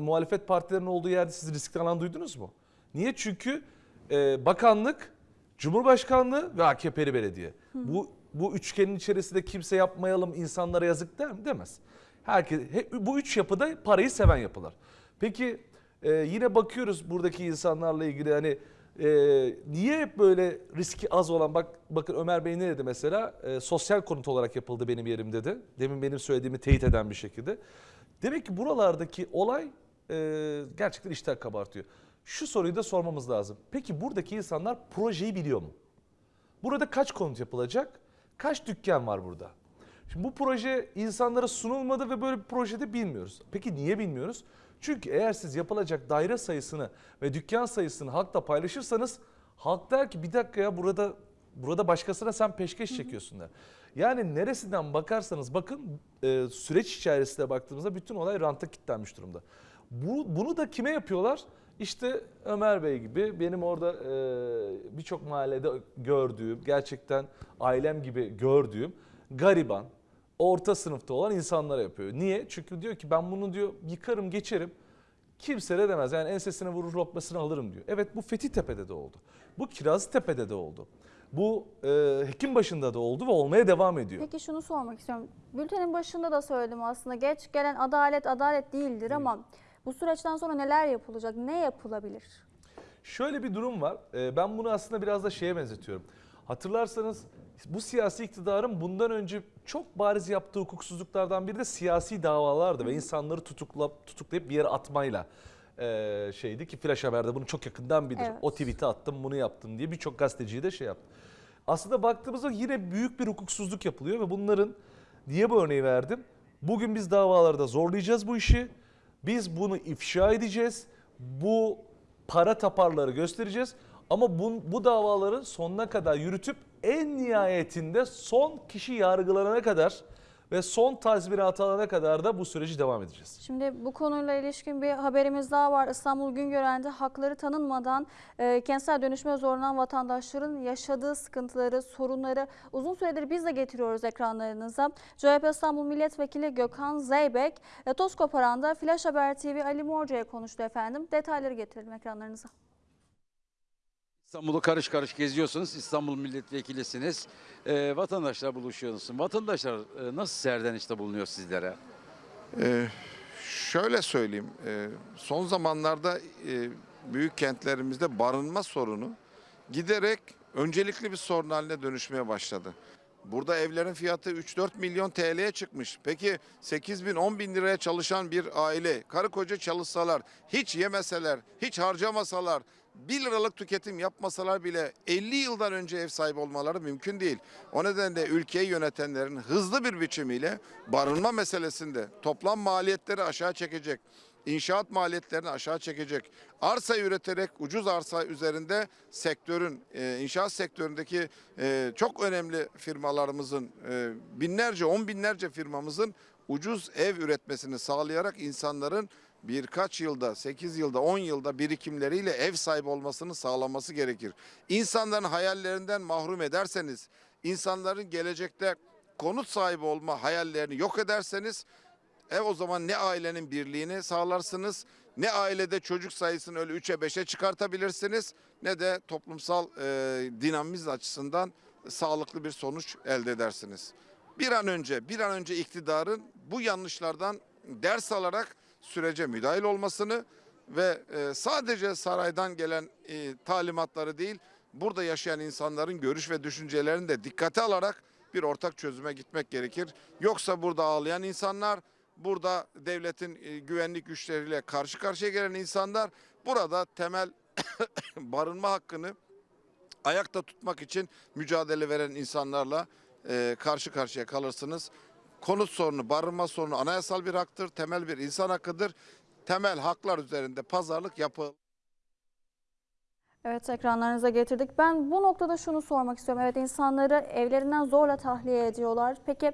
muhalefet partilerinin olduğu yerde siz riskli alan duydunuz mu? Niye? Çünkü e, bakanlık, Cumhurbaşkanlığı ve AKP'li belediye. Bu bu üçgenin içerisinde kimse yapmayalım insanlara yazık der mi? Demez. Herkes hep, bu üç yapıda parayı seven yapılar. Peki e, yine bakıyoruz buradaki insanlarla ilgili hani e, niye hep böyle riski az olan bak bakın Ömer Bey ne dedi mesela E, sosyal konut olarak yapıldı benim yerim dedi. Demin benim söylediğimi teyit eden bir şekilde. Demek ki buralardaki olay e, gerçekten iştah kabartıyor. Şu soruyu da sormamız lazım. Peki buradaki insanlar projeyi biliyor mu? Burada kaç konut yapılacak? Kaç dükkan var burada? Şimdi bu proje insanlara sunulmadı ve böyle bir projede bilmiyoruz. Peki niye bilmiyoruz? Çünkü eğer siz yapılacak daire sayısını ve dükkan sayısını halkla paylaşırsanız halk der ki bir dakika ya burada burada başkasına sen peşkeş çekiyorsun der. Yani neresinden bakarsanız bakın e, süreç içerisinde baktığımızda bütün olay ranta kilitlenmiş durumda. Bu, bunu da kime yapıyorlar? İşte Ömer Bey gibi benim orada e, birçok mahallede gördüğüm, gerçekten ailem gibi gördüğüm gariban, orta sınıfta olan insanlara yapıyor. Niye? Çünkü diyor ki ben bunu diyor yıkarım geçerim. Kimse de demez. Yani ensesine vurur lokmasını alırım diyor. Evet bu Fethiye'de de oldu. Bu Kirazlıtepe'de de oldu. Bu e, Hekimbaşı'nda da oldu ve olmaya devam ediyor. Peki şunu sormak istiyorum. Bültenin başında da söyledim aslında. Geç gelen adalet adalet değildir ama bu süreçten sonra neler yapılacak? Ne yapılabilir? Şöyle bir durum var. Ee, Ben bunu aslında biraz da şeye benzetiyorum. Hatırlarsanız Bu siyasi iktidarın bundan önce çok bariz yaptığı hukuksuzluklardan biri de siyasi davalardı ve insanları tutukla, tutuklayıp bir yere atmayla e, şeydi ki Flash Haber'de bunu çok yakından bilir. Evet. O tweet'i attım bunu yaptım diye birçok gazeteciyi de şey yaptı. Aslında baktığımızda yine büyük bir hukuksuzluk yapılıyor ve bunların niye bu örneği verdim? Bugün biz davalarda zorlayacağız bu işi. Biz bunu ifşa edeceğiz. Bu para taparları göstereceğiz. Ama bu, bu davaları sonuna kadar yürütüp en nihayetinde son kişi yargılanana kadar ve son tazminat alana kadar da bu süreci devam edeceğiz. Şimdi bu konuyla ilişkin bir haberimiz daha var. İstanbul Güngören'de hakları tanınmadan e, kentsel dönüşüme zorlanan vatandaşların yaşadığı sıkıntıları, sorunları uzun süredir biz de getiriyoruz ekranlarınıza. CHP İstanbul Milletvekili Gökhan Zeybek, e, toz koparanda Flash Haber TV Ali Morca'ya konuştu efendim. Detayları getirelim ekranlarınıza. İstanbul'u karış karış geziyorsunuz. İstanbul milletvekilisiniz. Ee, vatandaşlar buluşuyorsunuz. Vatandaşlar e, nasıl serdenişte bulunuyor sizlere? Ee, şöyle söyleyeyim, e, son zamanlarda e, büyük kentlerimizde barınma sorunu giderek öncelikli bir sorun haline dönüşmeye başladı. Burada evlerin fiyatı 3-4 milyon TL'ye çıkmış. Peki 8 bin 10 bin liraya çalışan bir aile, karı koca çalışsalar, hiç yemeseler, hiç harcamasalar, 1 liralık tüketim yapmasalar bile 50 yıldan önce ev sahibi olmaları mümkün değil. O nedenle ülkeyi yönetenlerin hızlı bir biçimiyle barınma meselesinde toplam maliyetleri aşağı çekecek, inşaat maliyetlerini aşağı çekecek, arsa üreterek ucuz arsa üzerinde sektörün, e, inşaat sektöründeki e, çok önemli firmalarımızın, e, binlerce, on binlerce firmamızın ucuz ev üretmesini sağlayarak insanların birkaç yılda, 8 yılda, 10 yılda birikimleriyle ev sahibi olmasını sağlaması gerekir. İnsanların hayallerinden mahrum ederseniz, insanların gelecekte konut sahibi olma hayallerini yok ederseniz e o zaman ne ailenin birliğini sağlarsınız, ne ailede çocuk sayısını öyle 3'e 5'e çıkartabilirsiniz, ne de toplumsal e, dinamizm açısından sağlıklı bir sonuç elde edersiniz. Bir an önce, bir an önce iktidarın bu yanlışlardan ders alarak sürece müdahil olmasını ve e, sadece saraydan gelen e, talimatları değil, burada yaşayan insanların görüş ve düşüncelerini de dikkate alarak bir ortak çözüme gitmek gerekir. Yoksa burada ağlayan insanlar, burada devletin e, güvenlik güçleriyle karşı karşıya gelen insanlar burada temel [COUGHS] barınma hakkını ayakta tutmak için mücadele veren insanlarla karşı karşıya kalırsınız. Konut sorunu, barınma sorunu anayasal bir haktır, temel bir insan hakkıdır. Temel haklar üzerinde pazarlık yapı Evet ekranlarınıza getirdik. Ben bu noktada şunu sormak istiyorum. Evet insanları evlerinden zorla tahliye ediyorlar. Peki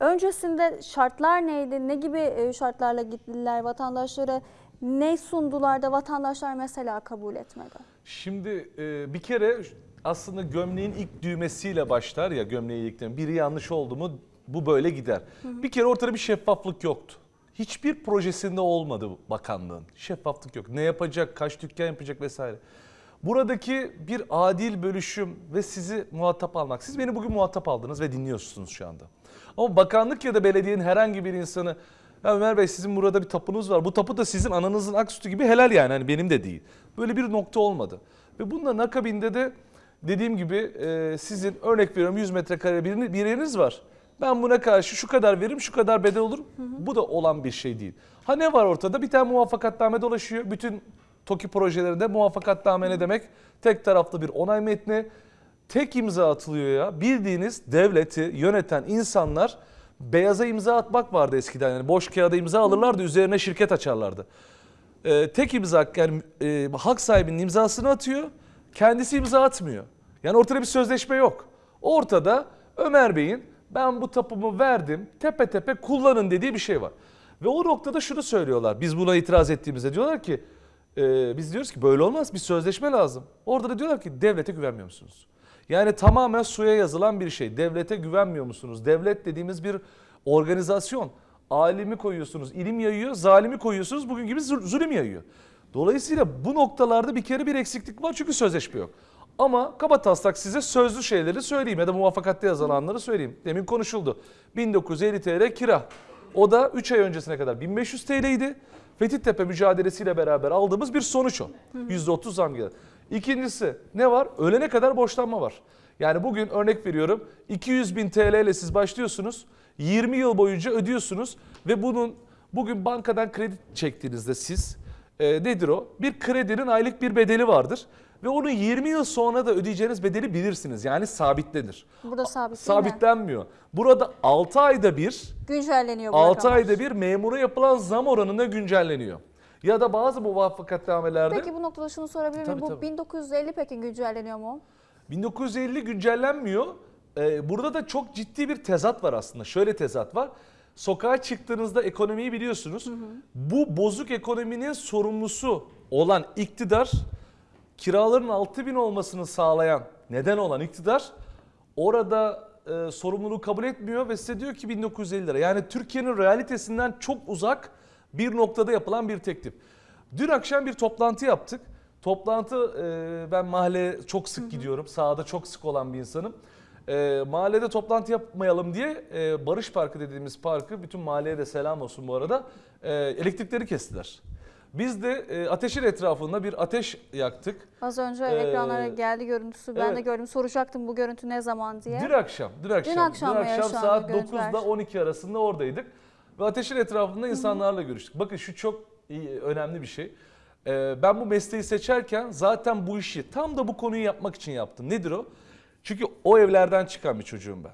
öncesinde şartlar neydi? Ne gibi e, şartlarla gittiler vatandaşlara? Ne sundular da vatandaşlar mesela kabul etmedi? Şimdi e, bir kere aslında gömleğin ilk düğmesiyle başlar ya gömleği ilk Biri yanlış oldu mu bu böyle gider. Bir kere ortada bir şeffaflık yoktu. Hiçbir projesinde olmadı bakanlığın. Şeffaflık yok. Ne yapacak, kaç dükkan yapacak vesaire. Buradaki bir adil bölüşüm ve sizi muhatap almak. Siz beni bugün muhatap aldınız ve dinliyorsunuz şu anda. Ama bakanlık ya da belediyenin herhangi bir insanı ya Ömer Bey sizin burada bir tapunuz var. Bu tapu da sizin ananızın ak sütü gibi helal yani. Hani benim de değil. Böyle bir nokta olmadı. Ve bunların akabinde de dediğim gibi e, sizin örnek veriyorum 100 metrekare bir yeriniz var. Ben buna karşı şu kadar veririm, şu kadar bedel olur. Bu da olan bir şey değil. Ha ne var ortada? Bir tane muvaffakatname dolaşıyor. Bütün TOKİ projelerinde muvaffakatname ne demek? Tek taraflı bir onay metni. Tek imza atılıyor ya. Bildiğiniz devleti yöneten insanlar beyaza imza atmak vardı eskiden. Yani boş kağıda imza alırlardı, üzerine şirket açarlardı. Ee, tek imza yani e, hak sahibinin imzasını atıyor, kendisi imza atmıyor. Yani ortada bir sözleşme yok. Ortada Ömer Bey'in ben bu tapumu verdim, tepe tepe kullanın dediği bir şey var. Ve o noktada şunu söylüyorlar. Biz buna itiraz ettiğimizde diyorlar ki e, biz diyoruz ki böyle olmaz bir sözleşme lazım. Orada da diyorlar ki devlete güvenmiyor musunuz? Yani tamamen suya yazılan bir şey. Devlete güvenmiyor musunuz? Devlet dediğimiz bir organizasyon. Alimi koyuyorsunuz, ilim yayıyor, zalimi koyuyorsunuz, bugün gibi zul- zulüm yayıyor. Dolayısıyla bu noktalarda bir kere bir eksiklik var çünkü sözleşme yok. Ama kaba taslak size sözlü şeyleri söyleyeyim ya da muvaffakatta yazılanları söyleyeyim. Demin konuşuldu. 1950 TL kira. O da 3 ay öncesine kadar 1500 TL idi. Fethiyetepe mücadelesiyle beraber aldığımız bir sonuç o. %30 zam geldi. İkincisi ne var? Ölene kadar borçlanma var. Yani bugün örnek veriyorum 200 bin TL ile siz başlıyorsunuz. 20 yıl boyunca ödüyorsunuz ve bunun bugün bankadan kredi çektiğinizde siz e, nedir o? Bir kredinin aylık bir bedeli vardır. Ve onu 20 yıl sonra da ödeyeceğiniz bedeli bilirsiniz. Yani sabitlenir. Burada sabit değil mi? Sabitlenmiyor. Burada 6 ayda bir Güncelleniyor bu 6 rakamlar. ayda bir memura yapılan zam oranına güncelleniyor. Ya da bazı muvaffakatnamelerde Peki bu noktada şunu sorabilir miyim? Bu tabii. 1950 peki güncelleniyor mu? 1950 güncellenmiyor. Ee, burada da çok ciddi bir tezat var aslında. Şöyle tezat var. Sokağa çıktığınızda ekonomiyi biliyorsunuz. Bu bozuk ekonominin sorumlusu olan iktidar kiraların 6000 olmasını sağlayan neden olan iktidar orada e, sorumluluğu kabul etmiyor ve size diyor ki 1950 lira. Yani Türkiye'nin realitesinden çok uzak bir noktada yapılan bir teklif. Dün akşam bir toplantı yaptık. Toplantı e, ben mahalleye çok sık gidiyorum. Sahada çok sık olan bir insanım. E, mahallede toplantı yapmayalım diye e, Barış Parkı dediğimiz parkı bütün mahalleye de selam olsun bu arada e, elektrikleri kestiler. Biz de e, ateşin etrafında bir ateş yaktık. Az önce Ee, ekranlara geldi görüntüsü. Ben de evet. gördüm. Soracaktım bu görüntü ne zaman diye. Dün akşam, dün akşam, akşam mı yaşandı saat görüntüler? 9'da 12 arasında oradaydık. Ve ateşin etrafında insanlarla görüştük. Bakın şu çok iyi, önemli bir şey. Ee, ben bu mesleği seçerken zaten bu işi tam da bu konuyu yapmak için yaptım. Nedir o? Çünkü o evlerden çıkan bir çocuğum ben.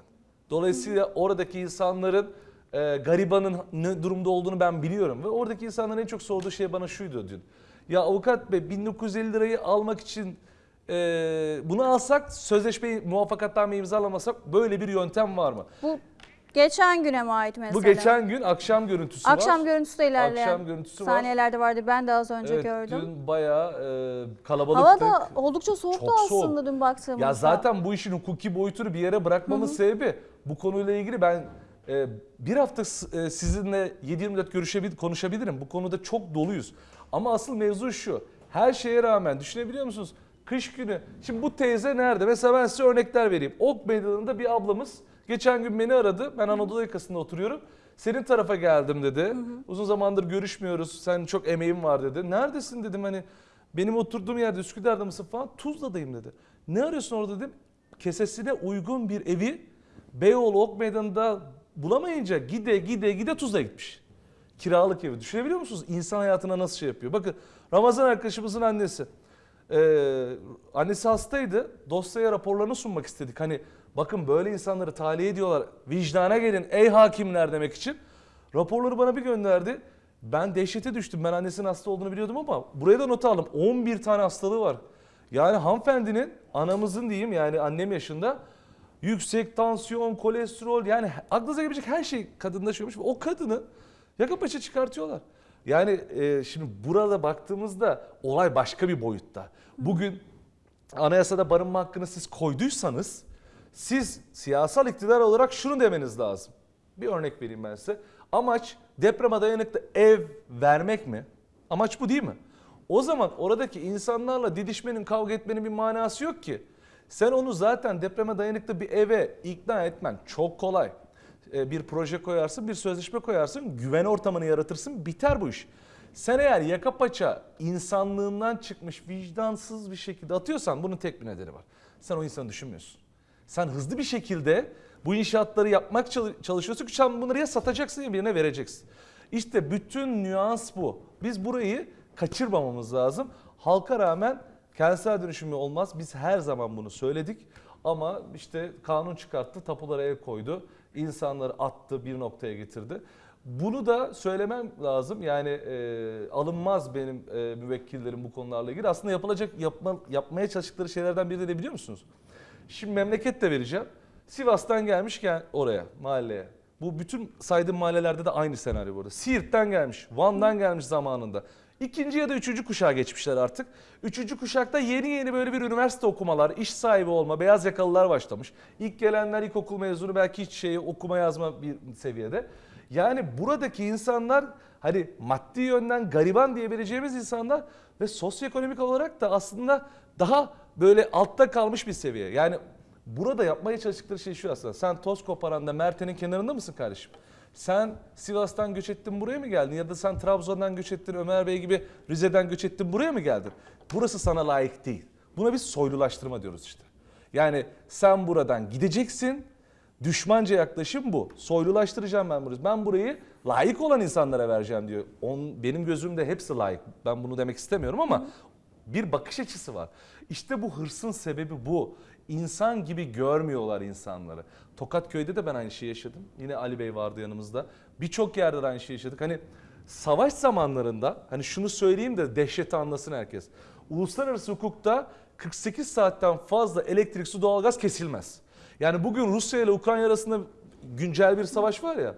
Dolayısıyla oradaki insanların e, garibanın ne durumda olduğunu ben biliyorum. Ve oradaki insanların en çok sorduğu şey bana şuydu dün. Ya avukat bey 1950 lirayı almak için e, bunu alsak sözleşmeyi muvaffakatname imzalamasak böyle bir yöntem var mı? Bu geçen güne mi ait mesela? Bu geçen gün akşam görüntüsü var. Akşam görüntüsü de ilerleyen Akşam görüntüsü var. saniyelerde vardı. Ben de az önce Evet, gördüm. dün bayağı e, kalabalıktık. Hava da oldukça soğuktu Çok soğuk. aslında dün baktığımızda. Ya zaten bu işin hukuki boyutunu bir yere bırakmamın sebebi bu konuyla ilgili ben e, bir hafta e, sizinle 7-24 görüşebil konuşabilirim. Bu konuda çok doluyuz. Ama asıl mevzu şu. Her şeye rağmen düşünebiliyor musunuz? Kış günü. Şimdi bu teyze nerede? Mesela ben size örnekler vereyim. Ok Meydanı'nda bir ablamız geçen gün beni aradı. Ben Anadolu yakasında oturuyorum. Senin tarafa geldim dedi. Uzun zamandır görüşmüyoruz. Sen çok emeğin var dedi. Neredesin dedim hani benim oturduğum yerde Üsküdar'da mısın falan. Tuzla'dayım dedi. Ne arıyorsun orada dedim. Kesesine uygun bir evi Beyoğlu Ok Meydanı'nda bulamayınca gide gide gide Tuzla'ya gitmiş. Kiralık evi. Düşünebiliyor musunuz? İnsan hayatına nasıl şey yapıyor? Bakın Ramazan arkadaşımızın annesi. Ee, annesi hastaydı. Dosyaya raporlarını sunmak istedik. Hani bakın böyle insanları tahliye ediyorlar. Vicdana gelin ey hakimler demek için. Raporları bana bir gönderdi. Ben dehşete düştüm. Ben annesinin hasta olduğunu biliyordum ama buraya da not aldım. 11 tane hastalığı var. Yani hanımefendinin anamızın diyeyim yani annem yaşında yüksek tansiyon, kolesterol yani aklınıza gelebilecek her şey. Ve o kadını yaka paça çıkartıyorlar. Yani e, şimdi burada baktığımızda olay başka bir boyutta. Bugün anayasada barınma hakkını siz koyduysanız siz siyasal iktidar olarak şunu demeniz lazım. Bir örnek vereyim ben size. Amaç depreme dayanıklı ev vermek mi? Amaç bu değil mi? O zaman oradaki insanlarla didişmenin, kavga etmenin bir manası yok ki. Sen onu zaten depreme dayanıklı bir eve ikna etmen çok kolay. Ee, Bir proje koyarsın, bir sözleşme koyarsın, güven ortamını yaratırsın, biter bu iş. Sen eğer yaka paça insanlığından çıkmış vicdansız bir şekilde atıyorsan bunun tek bir nedeni var. Sen o insanı düşünmüyorsun. Sen hızlı bir şekilde bu inşaatları yapmak çalı- çalışıyorsun ki sen bunları ya satacaksın ya birine vereceksin. İşte bütün nüans bu. Biz burayı kaçırmamamız lazım. Halka rağmen kentsel dönüşümü olmaz. Biz her zaman bunu söyledik. Ama işte kanun çıkarttı, tapulara el koydu. insanları attı, bir noktaya getirdi. Bunu da söylemem lazım. Yani e, alınmaz benim e, müvekkillerim bu konularla ilgili. Aslında yapılacak, yapma, yapmaya çalıştıkları şeylerden biri de ne biliyor musunuz? Şimdi memleket de vereceğim. Sivas'tan gelmişken oraya, mahalleye. Bu bütün saydığım mahallelerde de aynı senaryo burada. Siirt'ten gelmiş, Van'dan gelmiş zamanında. İkinci ya da üçüncü kuşağa geçmişler artık. Üçüncü kuşakta yeni yeni böyle bir üniversite okumalar, iş sahibi olma, beyaz yakalılar başlamış. İlk gelenler ilkokul mezunu belki hiç şeyi okuma yazma bir seviyede. Yani buradaki insanlar hani maddi yönden gariban diyebileceğimiz insanlar ve sosyoekonomik olarak da aslında daha böyle altta kalmış bir seviye. Yani burada yapmaya çalıştıkları şey şu aslında. Sen toz koparanda Merte'nin kenarında mısın kardeşim? Sen Sivas'tan göç ettin buraya mı geldin? Ya da sen Trabzon'dan göç ettin Ömer Bey gibi Rize'den göç ettin buraya mı geldin? Burası sana layık değil. Buna biz soylulaştırma diyoruz işte. Yani sen buradan gideceksin. Düşmanca yaklaşım bu. Soylulaştıracağım ben burayı. Ben burayı layık olan insanlara vereceğim diyor. On, benim gözümde hepsi layık. Ben bunu demek istemiyorum ama bir bakış açısı var. İşte bu hırsın sebebi bu. İnsan gibi görmüyorlar insanları. Tokatköy'de de ben aynı şeyi yaşadım. Yine Ali Bey vardı yanımızda. Birçok yerde de aynı şeyi yaşadık. Hani savaş zamanlarında hani şunu söyleyeyim de dehşeti anlasın herkes. Uluslararası hukukta 48 saatten fazla elektrik, su, doğalgaz kesilmez. Yani bugün Rusya ile Ukrayna arasında güncel bir savaş var ya.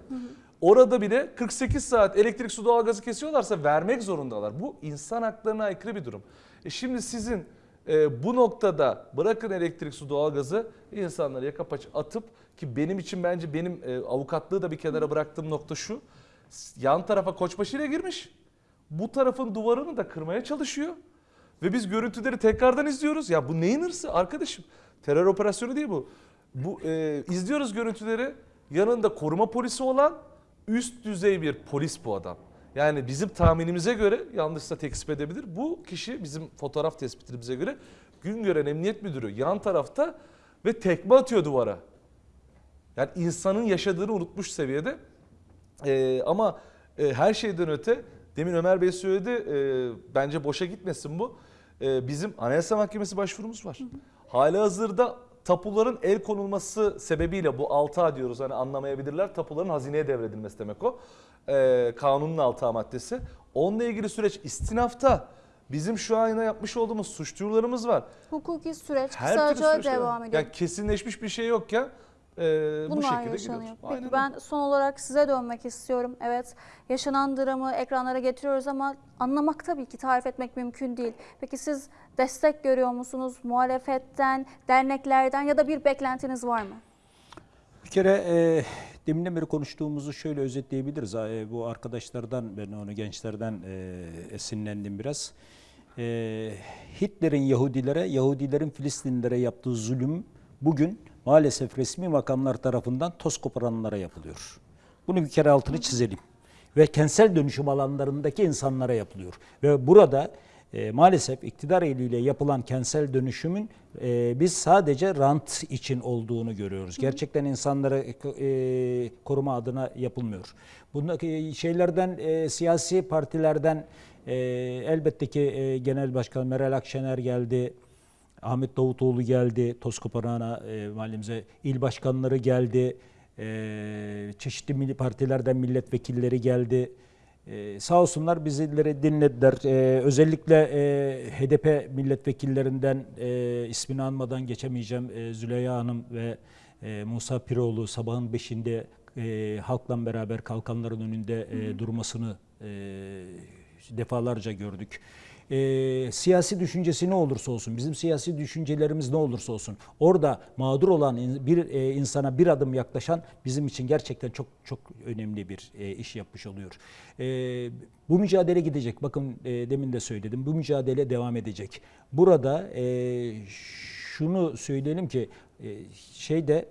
Orada bile 48 saat elektrik, su, doğalgazı kesiyorlarsa vermek zorundalar. Bu insan haklarına aykırı bir durum. E şimdi sizin e, bu noktada bırakın elektrik, su, doğalgazı insanları yaka paça atıp ki benim için bence benim e, avukatlığı da bir kenara bıraktığım nokta şu. Yan tarafa koçbaşı ile girmiş. Bu tarafın duvarını da kırmaya çalışıyor. Ve biz görüntüleri tekrardan izliyoruz. Ya bu neyin hırsı arkadaşım? Terör operasyonu değil bu. Bu e, izliyoruz görüntüleri. Yanında koruma polisi olan üst düzey bir polis bu adam. Yani bizim tahminimize göre yanlışsa tekzip edebilir. Bu kişi bizim fotoğraf tespitimize göre Güngören Emniyet Müdürü yan tarafta ve tekme atıyor duvara. Yani insanın yaşadığını unutmuş seviyede. Ee, ama e, her şeyden öte demin Ömer Bey söyledi e, bence boşa gitmesin bu. E, bizim Anayasa Mahkemesi başvurumuz var. Hali hazırda tapuların el konulması sebebiyle bu 6A diyoruz hani anlamayabilirler. Tapuların hazineye devredilmesi demek o. E, kanunun 6A maddesi. Onunla ilgili süreç istinafta. Bizim şu an yapmış olduğumuz suç duyurularımız var. Hukuki süreç Her kısaca var. devam ediyor. Yani kesinleşmiş bir şey yokken e, bu şekilde yaşanıyor. gidiyoruz. Peki Aynen ben son olarak size dönmek istiyorum. Evet yaşanan dramı ekranlara getiriyoruz ama anlamak tabii ki tarif etmek mümkün değil. Peki siz destek görüyor musunuz muhalefetten, derneklerden ya da bir beklentiniz var mı? Bir kere e, deminden beri konuştuğumuzu şöyle özetleyebiliriz. E, bu arkadaşlardan ben onu gençlerden e, esinlendim biraz. E, Hitler'in Yahudilere, Yahudilerin Filistinlilere yaptığı zulüm bugün maalesef resmi makamlar tarafından toz koparanlara yapılıyor. Bunu bir kere altını çizelim. Ve kentsel dönüşüm alanlarındaki insanlara yapılıyor. Ve burada e, maalesef iktidar eliyle yapılan kentsel dönüşümün e, biz sadece rant için olduğunu görüyoruz. Gerçekten insanları e, koruma adına yapılmıyor. Bundaki şeylerden e, siyasi partilerden e, elbette ki e, Genel Başkan Meral Akşener geldi. Ahmet Davutoğlu geldi, Toskoparan'a e, mahallemize il başkanları geldi, e, çeşitli milli partilerden milletvekilleri geldi. E, sağ olsunlar bizleri dinlediler. E, özellikle e, HDP milletvekillerinden e, ismini anmadan geçemeyeceğim e, Züleyha Hanım ve e, Musa Piroğlu sabahın beşinde e, halkla beraber kalkanların önünde e, durmasını e, defalarca gördük. E, siyasi düşüncesi ne olursa olsun, bizim siyasi düşüncelerimiz ne olursa olsun, orada mağdur olan bir e, insana bir adım yaklaşan bizim için gerçekten çok çok önemli bir e, iş yapmış oluyor. E, bu mücadele gidecek. Bakın e, demin de söyledim. Bu mücadele devam edecek. Burada e, şunu söyleyelim ki e, şeyde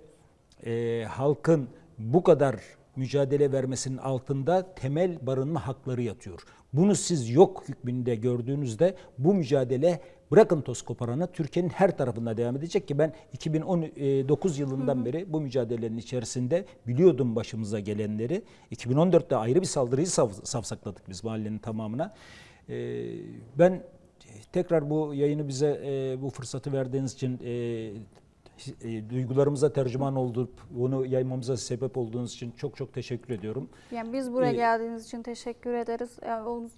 e, halkın bu kadar mücadele vermesinin altında temel barınma hakları yatıyor. Bunu siz yok hükmünde gördüğünüzde bu mücadele bırakın toz koparanı Türkiye'nin her tarafında devam edecek ki ben 2019 yılından beri bu mücadelenin içerisinde biliyordum başımıza gelenleri. 2014'te ayrı bir saldırıyı sav- savsakladık biz mahallenin tamamına. Ee, ben tekrar bu yayını bize e, bu fırsatı verdiğiniz için e, e, duygularımıza tercüman olup bunu yaymamıza sebep olduğunuz için çok çok teşekkür ediyorum. Yani biz buraya Ee, geldiğiniz için teşekkür ederiz.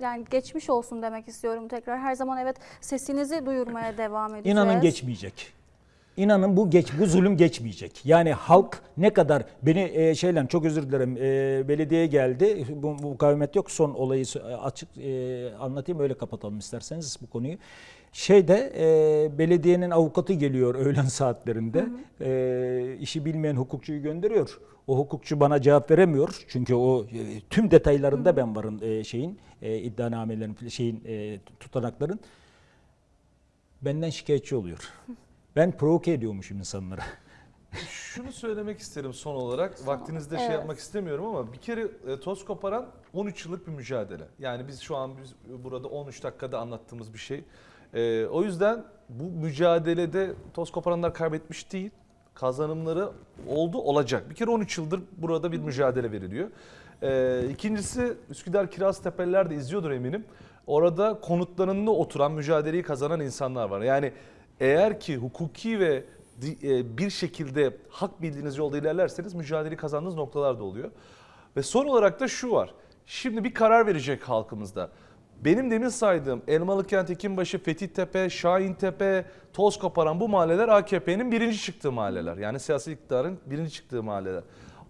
Yani geçmiş olsun demek istiyorum tekrar. Her zaman evet sesinizi duyurmaya devam edeceğiz. İnanın geçmeyecek. İnanın bu geç bu zulüm geçmeyecek. Yani halk ne kadar beni e, şeyle çok özür dilerim e, belediye geldi. Bu, bu mukavemet yok. Son olayı sö- açık e, anlatayım öyle kapatalım isterseniz bu konuyu. Şeyde e, belediyenin avukatı geliyor [LAUGHS] öğlen saatlerinde. E, işi bilmeyen hukukçuyu gönderiyor. O hukukçu bana cevap veremiyor. Çünkü o e, tüm detaylarında ben varım e, şeyin e, iddianamelerin şeyin e, tutanakların benden şikayetçi oluyor. Ben provoke ediyormuşum insanlara. [LAUGHS] Şunu söylemek isterim son olarak. Vaktinizde şey Evet. yapmak istemiyorum ama bir kere e, toz koparan 13 yıllık bir mücadele. Yani biz şu an biz burada 13 dakikada anlattığımız bir şey. E, o yüzden bu mücadelede toz koparanlar kaybetmiş değil. Kazanımları oldu olacak. Bir kere 13 yıldır burada bir mücadele veriliyor. Ee, ikincisi Üsküdar Kiraz Tepeler de izliyordur eminim. Orada konutlarında oturan mücadeleyi kazanan insanlar var. Yani eğer ki hukuki ve e, bir şekilde hak bildiğiniz yolda ilerlerseniz mücadeleyi kazandığınız noktalar da oluyor. Ve son olarak da şu var. Şimdi bir karar verecek halkımızda. Benim demin saydığım Elmalıkent, Ekinbaşı, Fethiyetepe, Şahintepe, Toz Koparan bu mahalleler AKP'nin birinci çıktığı mahalleler. Yani siyasi iktidarın birinci çıktığı mahalleler.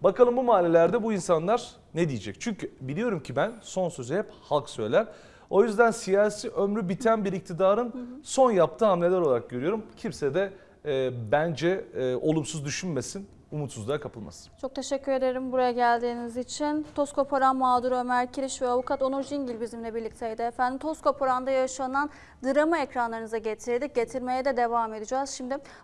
Bakalım bu mahallelerde bu insanlar ne diyecek? Çünkü biliyorum ki ben son sözü hep halk söyler. O yüzden siyasi ömrü biten bir iktidarın son yaptığı hamleler olarak görüyorum. Kimse de e, bence e, olumsuz düşünmesin, umutsuzluğa kapılmasın. Çok teşekkür ederim buraya geldiğiniz için. Toz koparan mağdur Ömer Kiriş ve avukat Onur Cingil bizimle birlikteydi. Efendim Toz koparanda yaşanan dramı ekranlarınıza getirdik. Getirmeye de devam edeceğiz. Şimdi